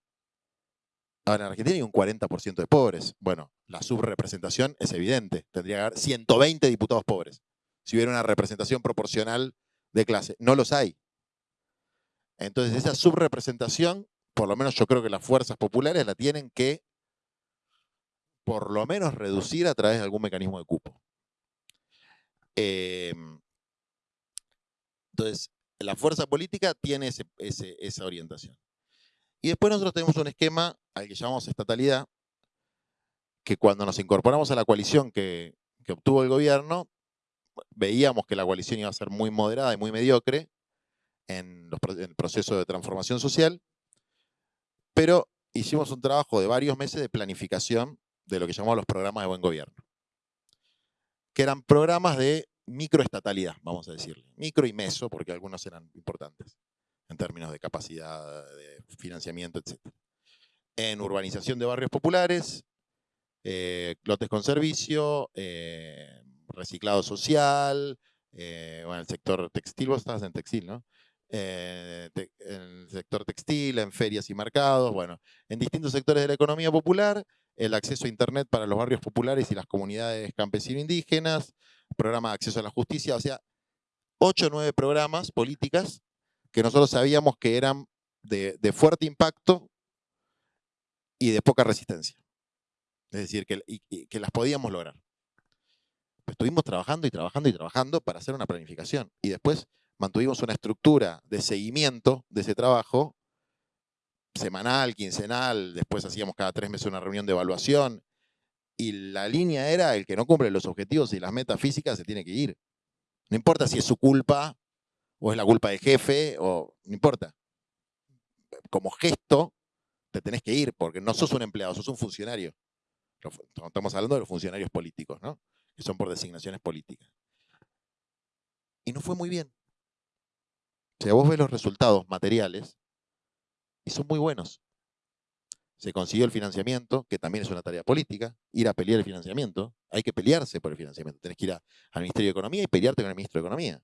Ahora en Argentina hay un 40% de pobres. Bueno, la subrepresentación es evidente. Tendría que haber 120 diputados pobres si hubiera una representación proporcional de clase. No los hay. Entonces, esa subrepresentación, por lo menos yo creo que las fuerzas populares la tienen que, por lo menos, reducir a través de algún mecanismo de cupo. Em, entonces, la fuerza política tiene esa orientación. Y después nosotros tenemos un esquema al que llamamos estatalidad, que cuando nos incorporamos a la coalición que obtuvo el gobierno, veíamos que la coalición iba a ser muy moderada y muy mediocre en, el proceso de transformación social, pero hicimos un trabajo de varios meses de planificación de lo que llamamos los programas de buen gobierno, que eran programas de microestatalidad, vamos a decirle, micro y meso, porque algunos eran importantes en términos de capacidad, de financiamiento, etc. En urbanización de barrios populares, eh, lotes con servicio, eh, reciclado social, eh, bueno, el sector textil, vos estabas en textil, ¿no? Eh, en el sector textil, en ferias y mercados, bueno, en distintos sectores de la economía popular, el acceso a Internet para los barrios populares y las comunidades campesino-indígenas, programa de acceso a la justicia, o sea, ocho o nueve programas políticas que nosotros sabíamos que eran de, fuerte impacto y de poca resistencia. Es decir, que las podíamos lograr estuvimos trabajando y trabajando y trabajando para hacer una planificación. Y después mantuvimos una estructura de seguimiento de ese trabajo, semanal, quincenal, después hacíamos cada tres meses una reunión de evaluación. Y la línea era, el que no cumple los objetivos y las metas físicas se tiene que ir. No importa si es su culpa o es la culpa del jefe, o no importa. Como gesto, te tenés que ir, porque no sos un empleado, sos un funcionario. Estamos hablando de los funcionarios políticos, ¿no? que son por designaciones políticas. Y no fue muy bien. O sea, vos ves los resultados materiales y son muy buenos. Se consiguió el financiamiento, que también es una tarea política, ir a pelear el financiamiento. Hay que pelearse por el financiamiento. Tenés que ir al Ministerio de Economía y pelearte con el Ministro de Economía.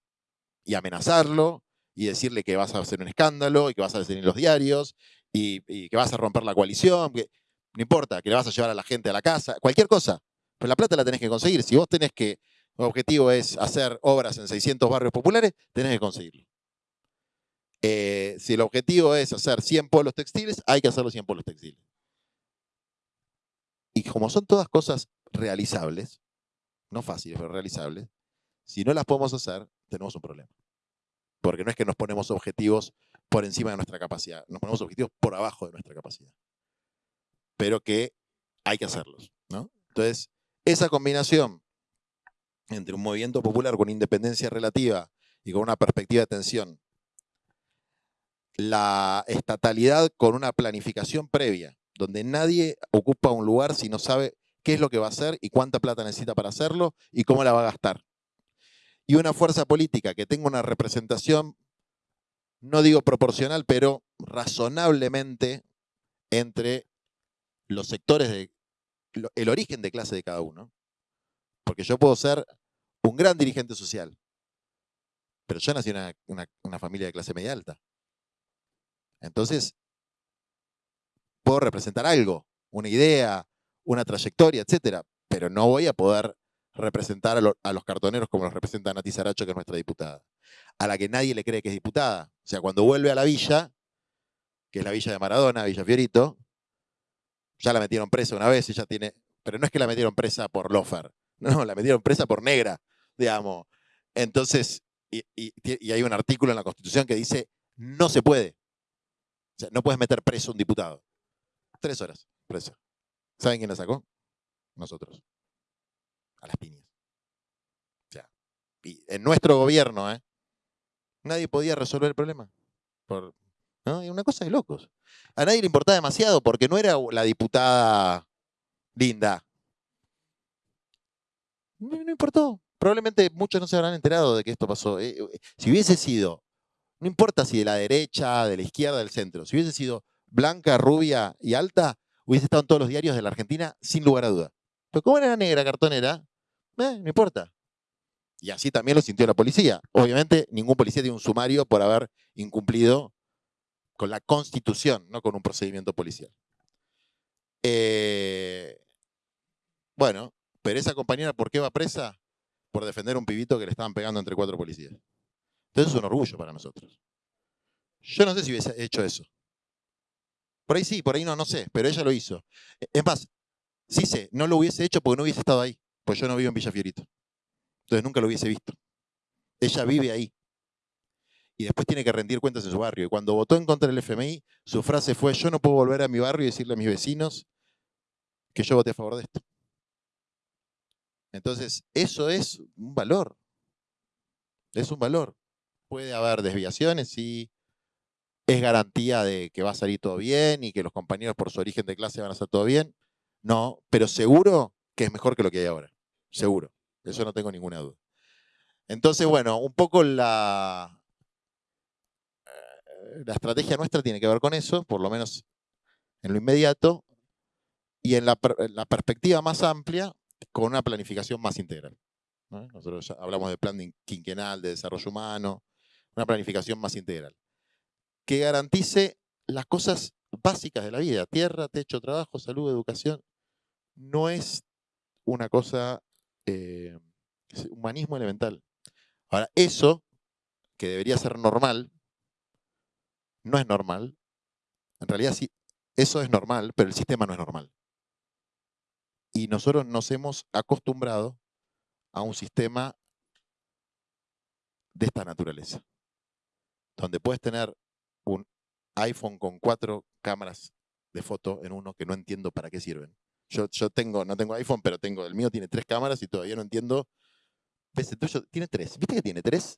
Y amenazarlo y decirle que vas a hacer un escándalo y que vas a decir en los diarios y, que vas a romper la coalición. No importa, que le vas a llevar a la gente a la casa, cualquier cosa. Pero la plata la tenés que conseguir. Si vos tenés que, el objetivo es hacer obras en 600 barrios populares, tenés que conseguirlo. Eh, si el objetivo es hacer 100 polos textiles, hay que hacer los 100 polos textiles. Y como son todas cosas realizables, no fáciles, pero realizables, Si no las podemos hacer, tenemos un problema. Porque no es que nos ponemos objetivos por encima de nuestra capacidad, nos ponemos objetivos por abajo de nuestra capacidad. Pero que hay que hacerlos. ¿no? Entonces, esa combinación entre un movimiento popular con independencia relativa y con una perspectiva de tensión, la estatalidad con una planificación previa, donde nadie ocupa un lugar si no sabe qué es lo que va a hacer y cuánta plata necesita para hacerlo y cómo la va a gastar. Y una fuerza política que tenga una representación, no digo proporcional, pero razonablemente entre los sectores de el origen de clase de cada uno. Porque yo puedo ser un gran dirigente social, pero yo nací en una, familia de clase media alta. Entonces, puedo representar algo, una idea, una trayectoria, etcétera, pero no voy a poder representar a, los cartoneros como los representa Nati Saracho, que es nuestra diputada, a la que nadie le cree que es diputada. O sea, cuando vuelve a la villa, que es la villa de Maradona, Villa Fiorito, ya la metieron presa una vez, ella tiene. Pero no es que la metieron presa por lofer, no, la metieron presa por negra, digamos. Entonces, y, hay un artículo en la Constitución que dice: no se puede. O sea, no puedes meter preso a un diputado. Tres horas presa. ¿Saben quién la sacó? Nosotros. A las piñas. O sea, y en nuestro gobierno, ¿eh? Nadie podía resolver el problema. Por, ¿no? una cosa de locos. A nadie le importaba demasiado porque no era la diputada linda. No, importó. Probablemente muchos no se habrán enterado de que esto pasó. Eh, eh, si hubiese sido, no importa si de la derecha, de la izquierda, del centro, si hubiese sido blanca, rubia y alta, hubiese estado en todos los diarios de la Argentina sin lugar a duda. Pero como era negra, cartonera, eh, no importa. Y así también lo sintió la policía. Obviamente, ningún policía tiene un sumario por haber incumplido con la constitución, no con un procedimiento policial. Eh, bueno, pero esa compañera, ¿por qué va presa? Por defender un pibito que le estaban pegando entre cuatro policías. Entonces es un orgullo para nosotros. Yo no sé si hubiese hecho eso. Por ahí sí, por ahí no, no sé, pero ella lo hizo. Es más, sí sé, no lo hubiese hecho porque no hubiese estado ahí, pues yo no vivo en Villa Fiorito. Entonces nunca lo hubiese visto. Ella vive ahí y después tiene que rendir cuentas en su barrio. Y cuando votó en contra del FMI, su frase fue, yo no puedo volver a mi barrio y decirle a mis vecinos que yo voté a favor de esto. Entonces, eso es un valor. Es un valor. Puede haber desviaciones y es garantía de que va a salir todo bien y que los compañeros por su origen de clase van a hacer todo bien. No, pero seguro que es mejor que lo que hay ahora. Seguro. Eso no tengo ninguna duda. Entonces, bueno, un poco la, la estrategia nuestra tiene que ver con eso, por lo menos en lo inmediato, y en la, perspectiva más amplia, con una planificación más integral. Nosotros hablamos de plan quinquenal, de desarrollo humano, una planificación más integral, que garantice las cosas básicas de la vida, tierra, techo, trabajo, salud, educación. No es una cosa, eh, es humanismo elemental. Ahora, eso, que debería ser normal, no es normal. En realidad sí, eso es normal, pero el sistema no es normal. Y nosotros nos hemos acostumbrado a un sistema de esta naturaleza, donde puedes tener un iPhone con cuatro cámaras de foto en uno que no entiendo para qué sirven. Yo, yo tengo, no tengo iPhone, pero tengo, el mío tiene tres cámaras y todavía no entiendo. ¿Ves? El tuyo tiene tres. ¿Viste que tiene tres?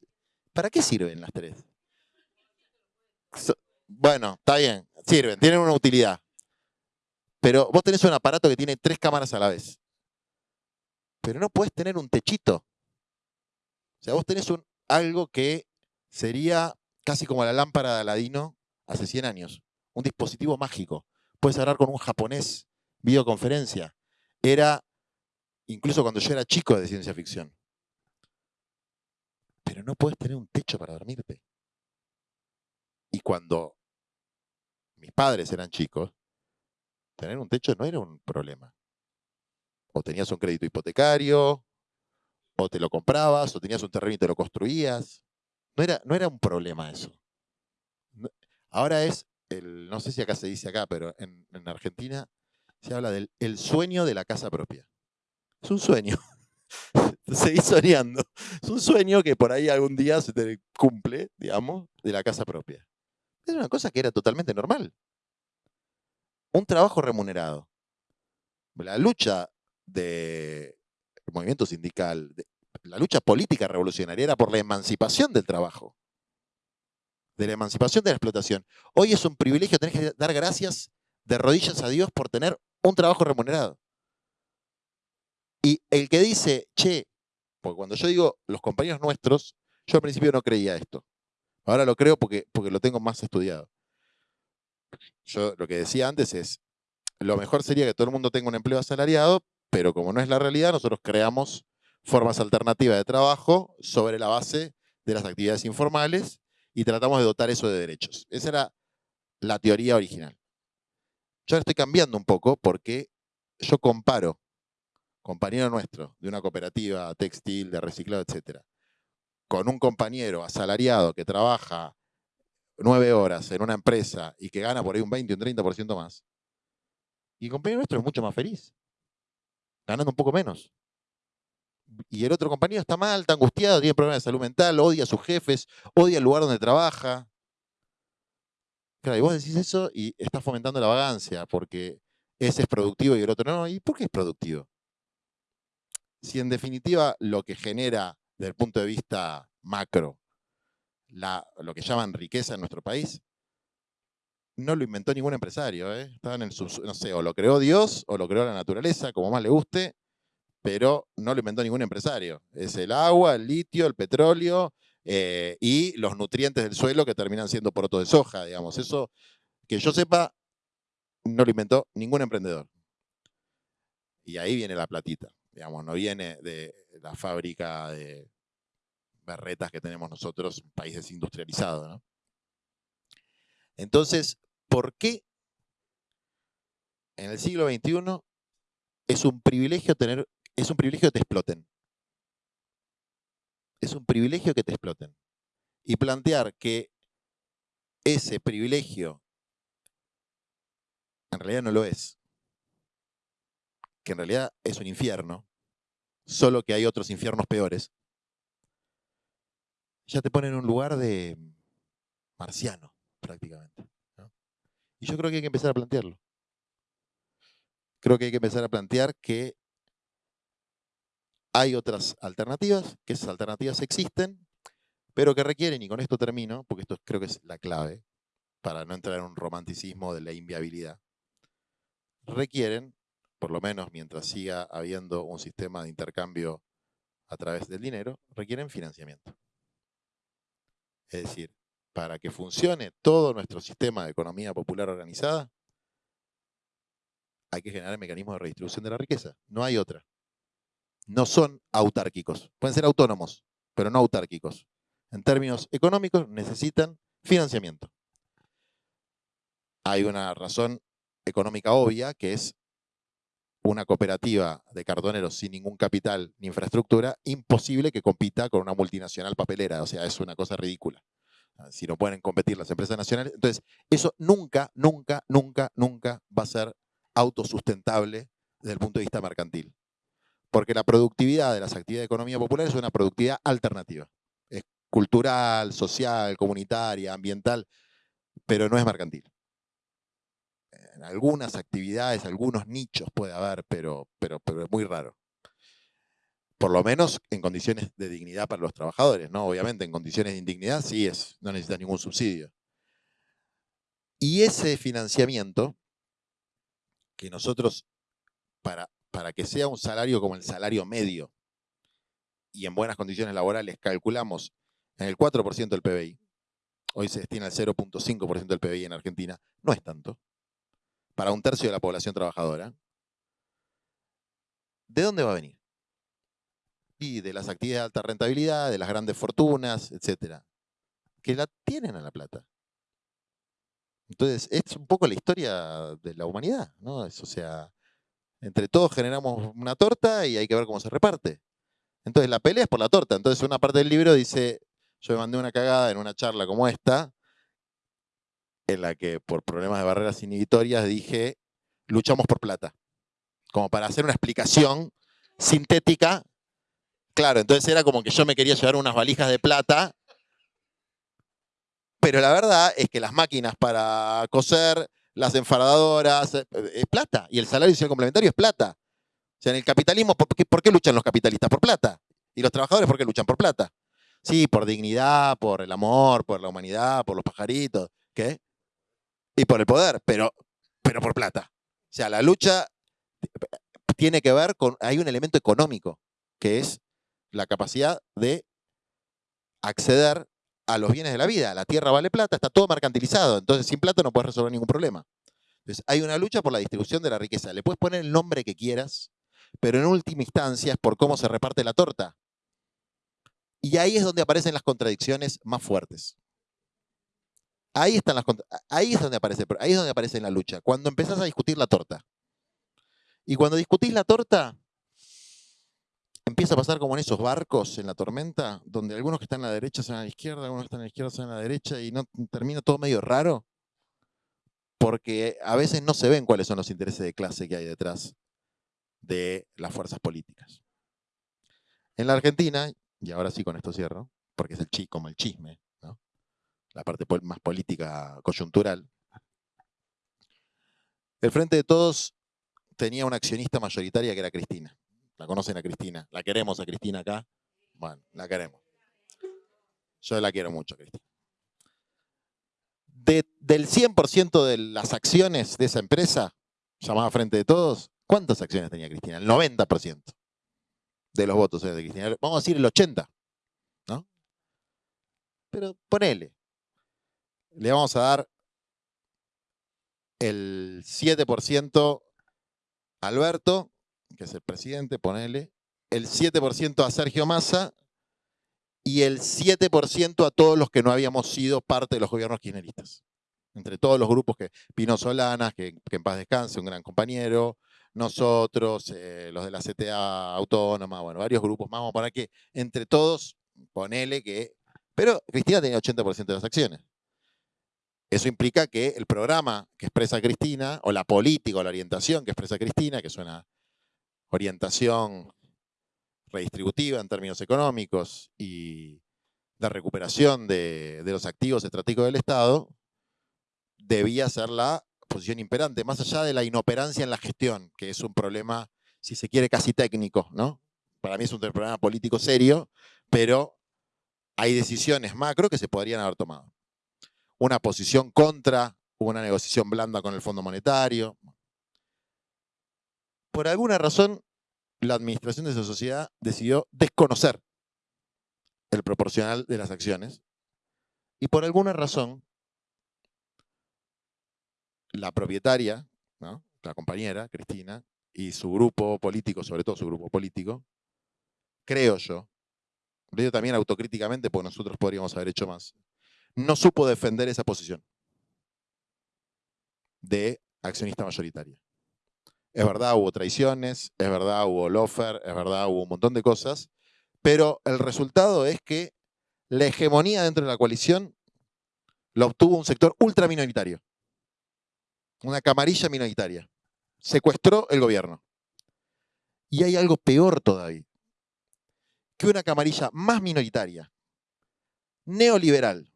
¿Para qué sirven las tres? bueno, está bien, sirven, tienen una utilidad. Pero vos tenés un aparato que tiene tres cámaras a la vez. Pero no puedes tener un techito. O sea, vos tenés algo que sería casi como la lámpara de Aladino hace 100 años. Un dispositivo mágico. Puedes hablar con un japonés, videoconferencia. Era, incluso cuando yo era chico de ciencia ficción. Pero no puedes tener un techo para dormirte. Y cuando mis padres eran chicos, tener un techo no era un problema. O tenías un crédito hipotecario, o te lo comprabas, o tenías un terreno y te lo construías. No era, no era un problema eso. Ahora es, el, no sé si acá se dice acá, pero en, en Argentina se habla del el sueño de la casa propia. Es un sueño. seguís soñando. Es un sueño que por ahí algún día se te cumple, digamos, de la casa propia. Es una cosa que era totalmente normal. Un trabajo remunerado. La lucha del movimiento sindical, la lucha política revolucionaria era por la emancipación del trabajo, de la emancipación de la explotación. Hoy es un privilegio, tener que dar gracias de rodillas a Dios por tener un trabajo remunerado. Y el que dice, che, porque cuando yo digo los compañeros nuestros, yo al principio no creía esto. Ahora lo creo porque, porque lo tengo más estudiado. Yo lo que decía antes es, lo mejor sería que todo el mundo tenga un empleo asalariado, pero como no es la realidad, nosotros creamos formas alternativas de trabajo sobre la base de las actividades informales y tratamos de dotar eso de derechos. Esa era la teoría original. Yo ahora estoy cambiando un poco porque yo comparo compañero nuestro de una cooperativa textil, de reciclado, etcétera, con un compañero asalariado que trabaja nueve horas en una empresa y que gana por ahí un 20 o un 30% más, y el compañero nuestro es mucho más feliz, ganando un poco menos. Y el otro compañero está mal, está angustiado, tiene problemas de salud mental, odia a sus jefes, odia el lugar donde trabaja. Claro, y vos decís eso y estás fomentando la vagancia, porque ese es productivo y el otro no. ¿Y por qué es productivo? Si en definitiva lo que genera desde el punto de vista macro lo que llaman riqueza en nuestro país, no lo inventó ningún empresario. ¿eh? en el no sé, o lo creó Dios o lo creó la naturaleza, como más le guste, pero no lo inventó ningún empresario. Es el agua, el litio, el petróleo eh, y los nutrientes del suelo que terminan siendo porotos de soja, digamos. Eso, que yo sepa, no lo inventó ningún emprendedor. Y ahí viene la platita, digamos, no viene de la fábrica de berretas que tenemos nosotros, un país desindustrializado. Entonces, ¿por qué en el siglo XXI es un privilegio tener, es un privilegio que te exploten? Es un privilegio que te exploten. Y plantear que ese privilegio en realidad no lo es. Que en realidad es un infierno, solo que hay otros infiernos peores ya te pone en un lugar de marciano, prácticamente. Y yo creo que hay que empezar a plantearlo. Creo que hay que empezar a plantear que hay otras alternativas, que esas alternativas existen, pero que requieren, y con esto termino, porque esto creo que es la clave, para no entrar en un romanticismo de la inviabilidad, requieren, por lo menos mientras siga habiendo un sistema de intercambio a través del dinero, requieren financiamiento. Es decir, para que funcione todo nuestro sistema de economía popular organizada, hay que generar mecanismos de redistribución de la riqueza. No hay otra. No son autárquicos. Pueden ser autónomos, pero no autárquicos. En términos económicos necesitan financiamiento. Hay una razón económica obvia que es una cooperativa de cartoneros sin ningún capital ni infraestructura, imposible que compita con una multinacional papelera. O sea, es una cosa ridícula. Ah, si no pueden competir las empresas nacionales. Entonces, eso nunca, nunca, nunca, nunca va a ser autosustentable desde el punto de vista mercantil. Porque la productividad de las actividades de economía popular es una productividad alternativa. Es cultural, social, comunitaria, ambiental, pero no es mercantil en algunas actividades, algunos nichos puede haber, pero, pero, pero es muy raro. Por lo menos en condiciones de dignidad para los trabajadores, ¿no? Obviamente en condiciones de indignidad sí es, no necesita ningún subsidio. Y ese financiamiento, que nosotros, para, para que sea un salario como el salario medio, y en buenas condiciones laborales calculamos en el 4% del PBI, hoy se destina el 0.5% del PBI en Argentina, no es tanto para un tercio de la población trabajadora, ¿de dónde va a venir? Y de las actividades de alta rentabilidad, de las grandes fortunas, etcétera, que la tienen a la plata. Entonces, es un poco la historia de la humanidad, ¿no? o sea, entre todos generamos una torta y hay que ver cómo se reparte. Entonces, la pelea es por la torta. Entonces, una parte del libro dice, yo me mandé una cagada en una charla como esta, en la que por problemas de barreras inhibitorias dije, luchamos por plata. Como para hacer una explicación sintética Claro, entonces era como que yo me quería llevar unas valijas de plata. Pero la verdad es que las máquinas para coser, las enfadadoras, eh, es plata. Y el salario social complementario es plata. O sea, en el capitalismo, ¿por qué, ¿por qué luchan los capitalistas? Por plata. ¿Y los trabajadores por qué luchan? Por plata. Sí, por dignidad, por el amor, por la humanidad, por los pajaritos. ¿Qué? Y por el poder, pero, pero por plata. O sea, la lucha tiene que ver con, hay un elemento económico, que es la capacidad de acceder a los bienes de la vida. La tierra vale plata, está todo mercantilizado, entonces sin plata no puedes resolver ningún problema. Entonces hay una lucha por la distribución de la riqueza. Le puedes poner el nombre que quieras, pero en última instancia es por cómo se reparte la torta. Y ahí es donde aparecen las contradicciones más fuertes. Ahí, están las, ahí es donde aparece, ahí es donde aparece la lucha. Cuando empezás a discutir la torta. Y cuando discutís la torta, empieza a pasar como en esos barcos en la tormenta, donde algunos que están a la derecha se van a la izquierda, algunos que están a la izquierda se van a la derecha y no termina todo medio raro, porque a veces no se ven cuáles son los intereses de clase que hay detrás de las fuerzas políticas. En la Argentina, y ahora sí con esto cierro, porque es el chi, como el chisme, la parte más política coyuntural, el Frente de Todos tenía una accionista mayoritaria que era Cristina. La conocen a Cristina. La queremos a Cristina acá. Bueno, la queremos. Yo la quiero mucho, Cristina. del 100% de las acciones de esa empresa, llamada Frente de Todos, ¿cuántas acciones tenía Cristina? El 90% de los votos de Cristina. Vamos a decir el 80%, ¿no? Pero ponele. Le vamos a dar el 7% a Alberto que es el presidente, ponele, el 7% a Sergio Massa y el 7% a todos los que no habíamos sido parte de los gobiernos kirchneristas. Entre todos los grupos que, Pino Solanas, que, en paz descanse, un gran compañero, nosotros, eh, los de la CTA autónoma, bueno, varios grupos más, vamos a poner que entre todos, ponele que... Pero Cristina tenía 80% de las acciones. Eso implica que el programa que expresa Cristina, o la política o la orientación que expresa Cristina, que suena orientación redistributiva en términos económicos y de recuperación de, los activos estratégicos del Estado, debía ser la posición imperante, más allá de la inoperancia en la gestión, que es un problema, si se quiere, casi técnico, ¿no? Para mí es un problema político serio, pero hay decisiones macro que se podrían haber tomado. Una posición contra una negociación blanda con el Fondo Monetario, por alguna razón, la administración de esa sociedad decidió desconocer el proporcional de las acciones y por alguna razón la propietaria, la compañera, Cristina, y su grupo político, sobre todo su grupo político, creo yo, lo digo también autocríticamente porque nosotros podríamos haber hecho más, no supo defender esa posición de accionista mayoritaria. Es verdad, hubo traiciones, es verdad, hubo lofer, es verdad, hubo un montón de cosas, pero el resultado es que la hegemonía dentro de la coalición la obtuvo un sector ultra minoritario, una camarilla minoritaria. Secuestró el gobierno. Y hay algo peor todavía, que una camarilla más minoritaria, neoliberal,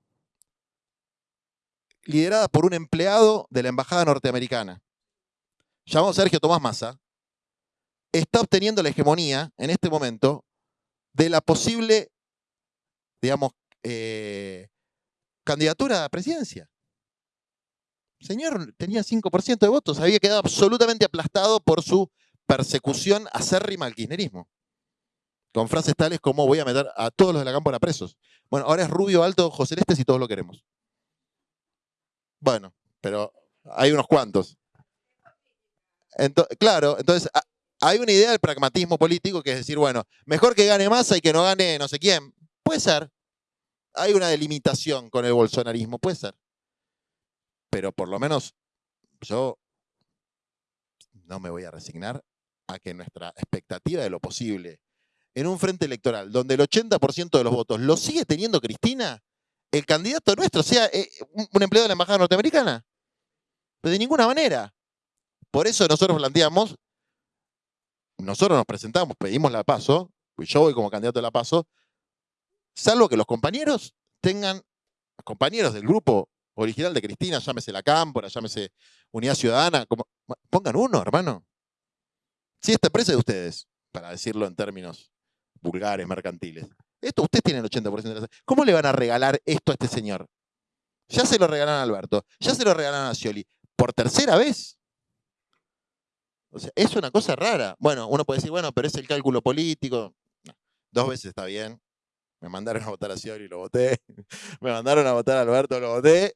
liderada por un empleado de la embajada norteamericana, llamado Sergio Tomás Massa, está obteniendo la hegemonía en este momento de la posible, digamos, eh, candidatura a presidencia. Señor tenía 5% de votos, había quedado absolutamente aplastado por su persecución acérrima al kirchnerismo. Con frases tales como voy a meter a todos los de la cámpora presos. Bueno, ahora es rubio, alto, ojos celestes y todos lo queremos. Bueno, pero hay unos cuantos claro, entonces hay una idea del pragmatismo político que es decir, bueno, mejor que gane Massa y que no gane no sé quién. Puede ser. Hay una delimitación con el bolsonarismo, puede ser. Pero por lo menos yo no me voy a resignar a que nuestra expectativa de lo posible en un frente electoral donde el 80% de los votos lo sigue teniendo Cristina, el candidato nuestro sea eh, un empleado de la Embajada Norteamericana. de ninguna manera. Por eso nosotros planteamos, nosotros nos presentamos, pedimos la paso, pues yo voy como candidato de la PASO, salvo que los compañeros tengan, compañeros del grupo original de Cristina, llámese La Cámpora, llámese Unidad Ciudadana, pongan uno, hermano. Si esta empresa es de ustedes, para decirlo en términos vulgares, mercantiles. Esto, ustedes tienen el 80% de la... ¿Cómo le van a regalar esto a este señor? Ya se lo regalaron a Alberto, ya se lo regalaron a Scioli. ¿Por tercera vez? O sea, es una cosa rara. Bueno, uno puede decir, bueno, pero es el cálculo político. dos veces está bien. Me mandaron a votar a Scioli lo voté. Me mandaron a votar a Alberto, lo voté.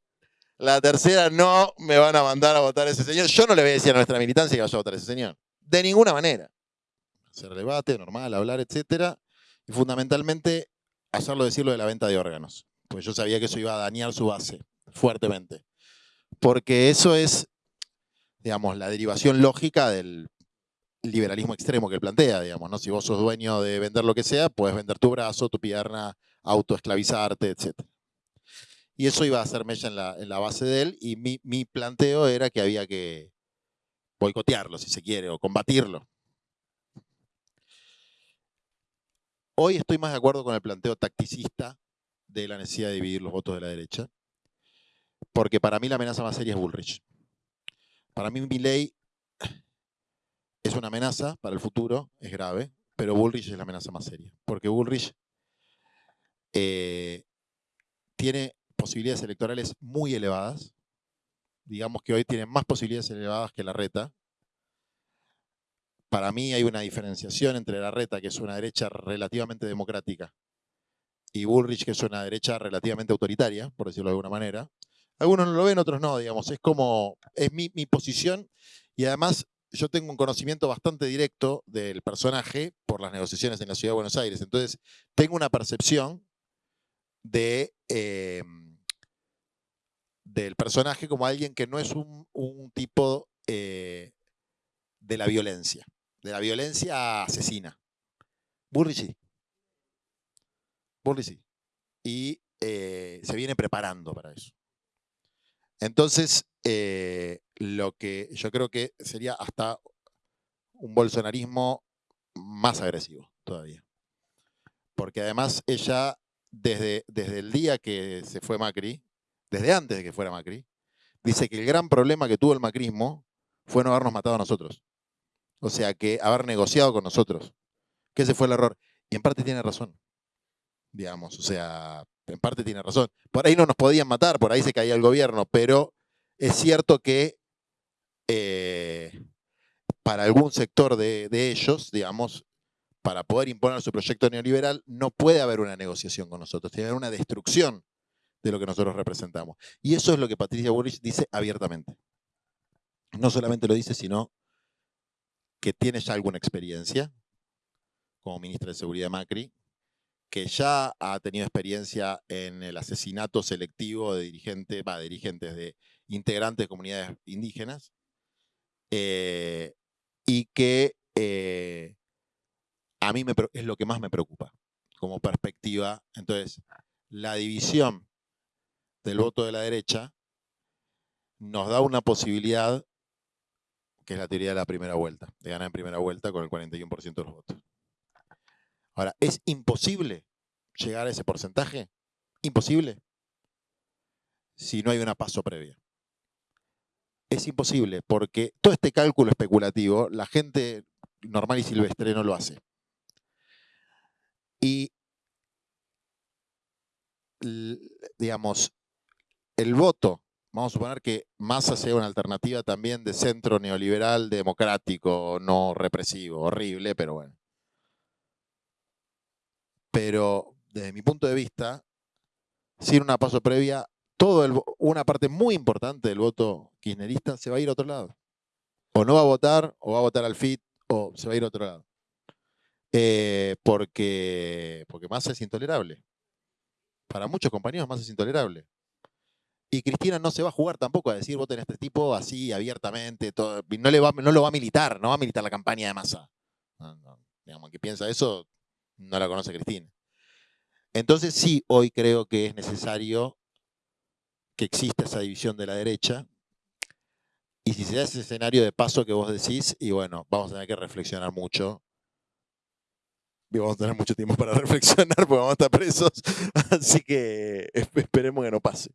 La tercera no me van a mandar a votar a ese señor. Yo no le voy a decir a nuestra militancia que vaya a votar a ese señor. De ninguna manera. Hacer debate, normal, hablar, etcétera. Y fundamentalmente hacerlo decirlo de la venta de órganos. Pues yo sabía que eso iba a dañar su base fuertemente. Porque eso es, digamos, la derivación lógica del liberalismo extremo que él plantea, digamos, ¿no? Si vos sos dueño de vender lo que sea, puedes vender tu brazo, tu pierna, autoesclavizarte, etc. Y eso iba a ser mella en la, en la base de él, y mi, mi planteo era que había que boicotearlo, si se quiere, o combatirlo. Hoy estoy más de acuerdo con el planteo tacticista de la necesidad de dividir los votos de la derecha, porque para mí la amenaza más seria es Bullrich. Para mí mi ley es una amenaza para el futuro, es grave, pero Bullrich es la amenaza más seria, porque Bullrich eh, tiene posibilidades electorales muy elevadas, digamos que hoy tiene más posibilidades elevadas que la reta. Para mí hay una diferenciación entre la reta, que es una derecha relativamente democrática, y Bullrich, que es una derecha relativamente autoritaria, por decirlo de alguna manera. Algunos no lo ven, otros no, digamos. Es como, es mi, posición y además yo tengo un conocimiento bastante directo del personaje por las negociaciones en la Ciudad de Buenos Aires. Entonces, tengo una percepción em, del personaje como alguien que no es un, tipo eh, de la violencia, de la violencia asesina. Burri sí. Y eh, se viene preparando para eso. Entonces, eh, lo que yo creo que sería hasta un bolsonarismo más agresivo todavía. Porque además ella, desde, desde el día que se fue Macri, desde antes de que fuera Macri, dice que el gran problema que tuvo el macrismo fue no habernos matado a nosotros. O sea, que haber negociado con nosotros. Que ese fue el error. Y en parte tiene razón. Digamos, o sea, en parte tiene razón. Por ahí no nos podían matar, por ahí se caía el gobierno, pero es cierto que eh, para algún sector de, ellos, digamos, para poder imponer su proyecto neoliberal, no puede haber una negociación con nosotros, tiene que haber una destrucción de lo que nosotros representamos. Y eso es lo que Patricia Bullrich dice abiertamente. No solamente lo dice, sino que tiene ya alguna experiencia como ministra de Seguridad Macri, que ya ha tenido experiencia en el asesinato selectivo de dirigentes, dirigentes de integrantes de comunidades indígenas, eh, y que eh, a mí es lo que más me preocupa como perspectiva. Entonces, la división del voto de la derecha nos da una posibilidad, que es la teoría de la primera vuelta, de ganar en primera vuelta con el 41% de los votos. Ahora, ¿es imposible llegar a ese porcentaje? Imposible. Si no hay una paso previa. Es imposible porque todo este cálculo especulativo, la gente normal y silvestre no lo hace. Y, digamos, el voto, vamos a suponer que Massa sea una alternativa también de centro neoliberal, democrático, no represivo, horrible, pero bueno. Pero desde mi punto de vista, sin una paso previa, todo una parte muy importante del voto kirchnerista se va a ir a otro lado. O no va a votar, o va a votar al FIT, o se va a ir a otro lado. Eh, porque, porque más es intolerable. Para muchos compañeros más es intolerable. Y Cristina no se va a jugar tampoco a decir voten a este tipo así abiertamente. no, le va, no lo va a militar, no va a militar la campaña de masa. digamos, que piensa eso, no la conoce Cristina. Entonces sí, hoy creo que es necesario que exista esa división de la derecha. Y si se da ese escenario de paso que vos decís, y bueno, vamos a tener que reflexionar mucho. y vamos a tener mucho tiempo para reflexionar porque vamos a estar presos. Así que esperemos que no pase.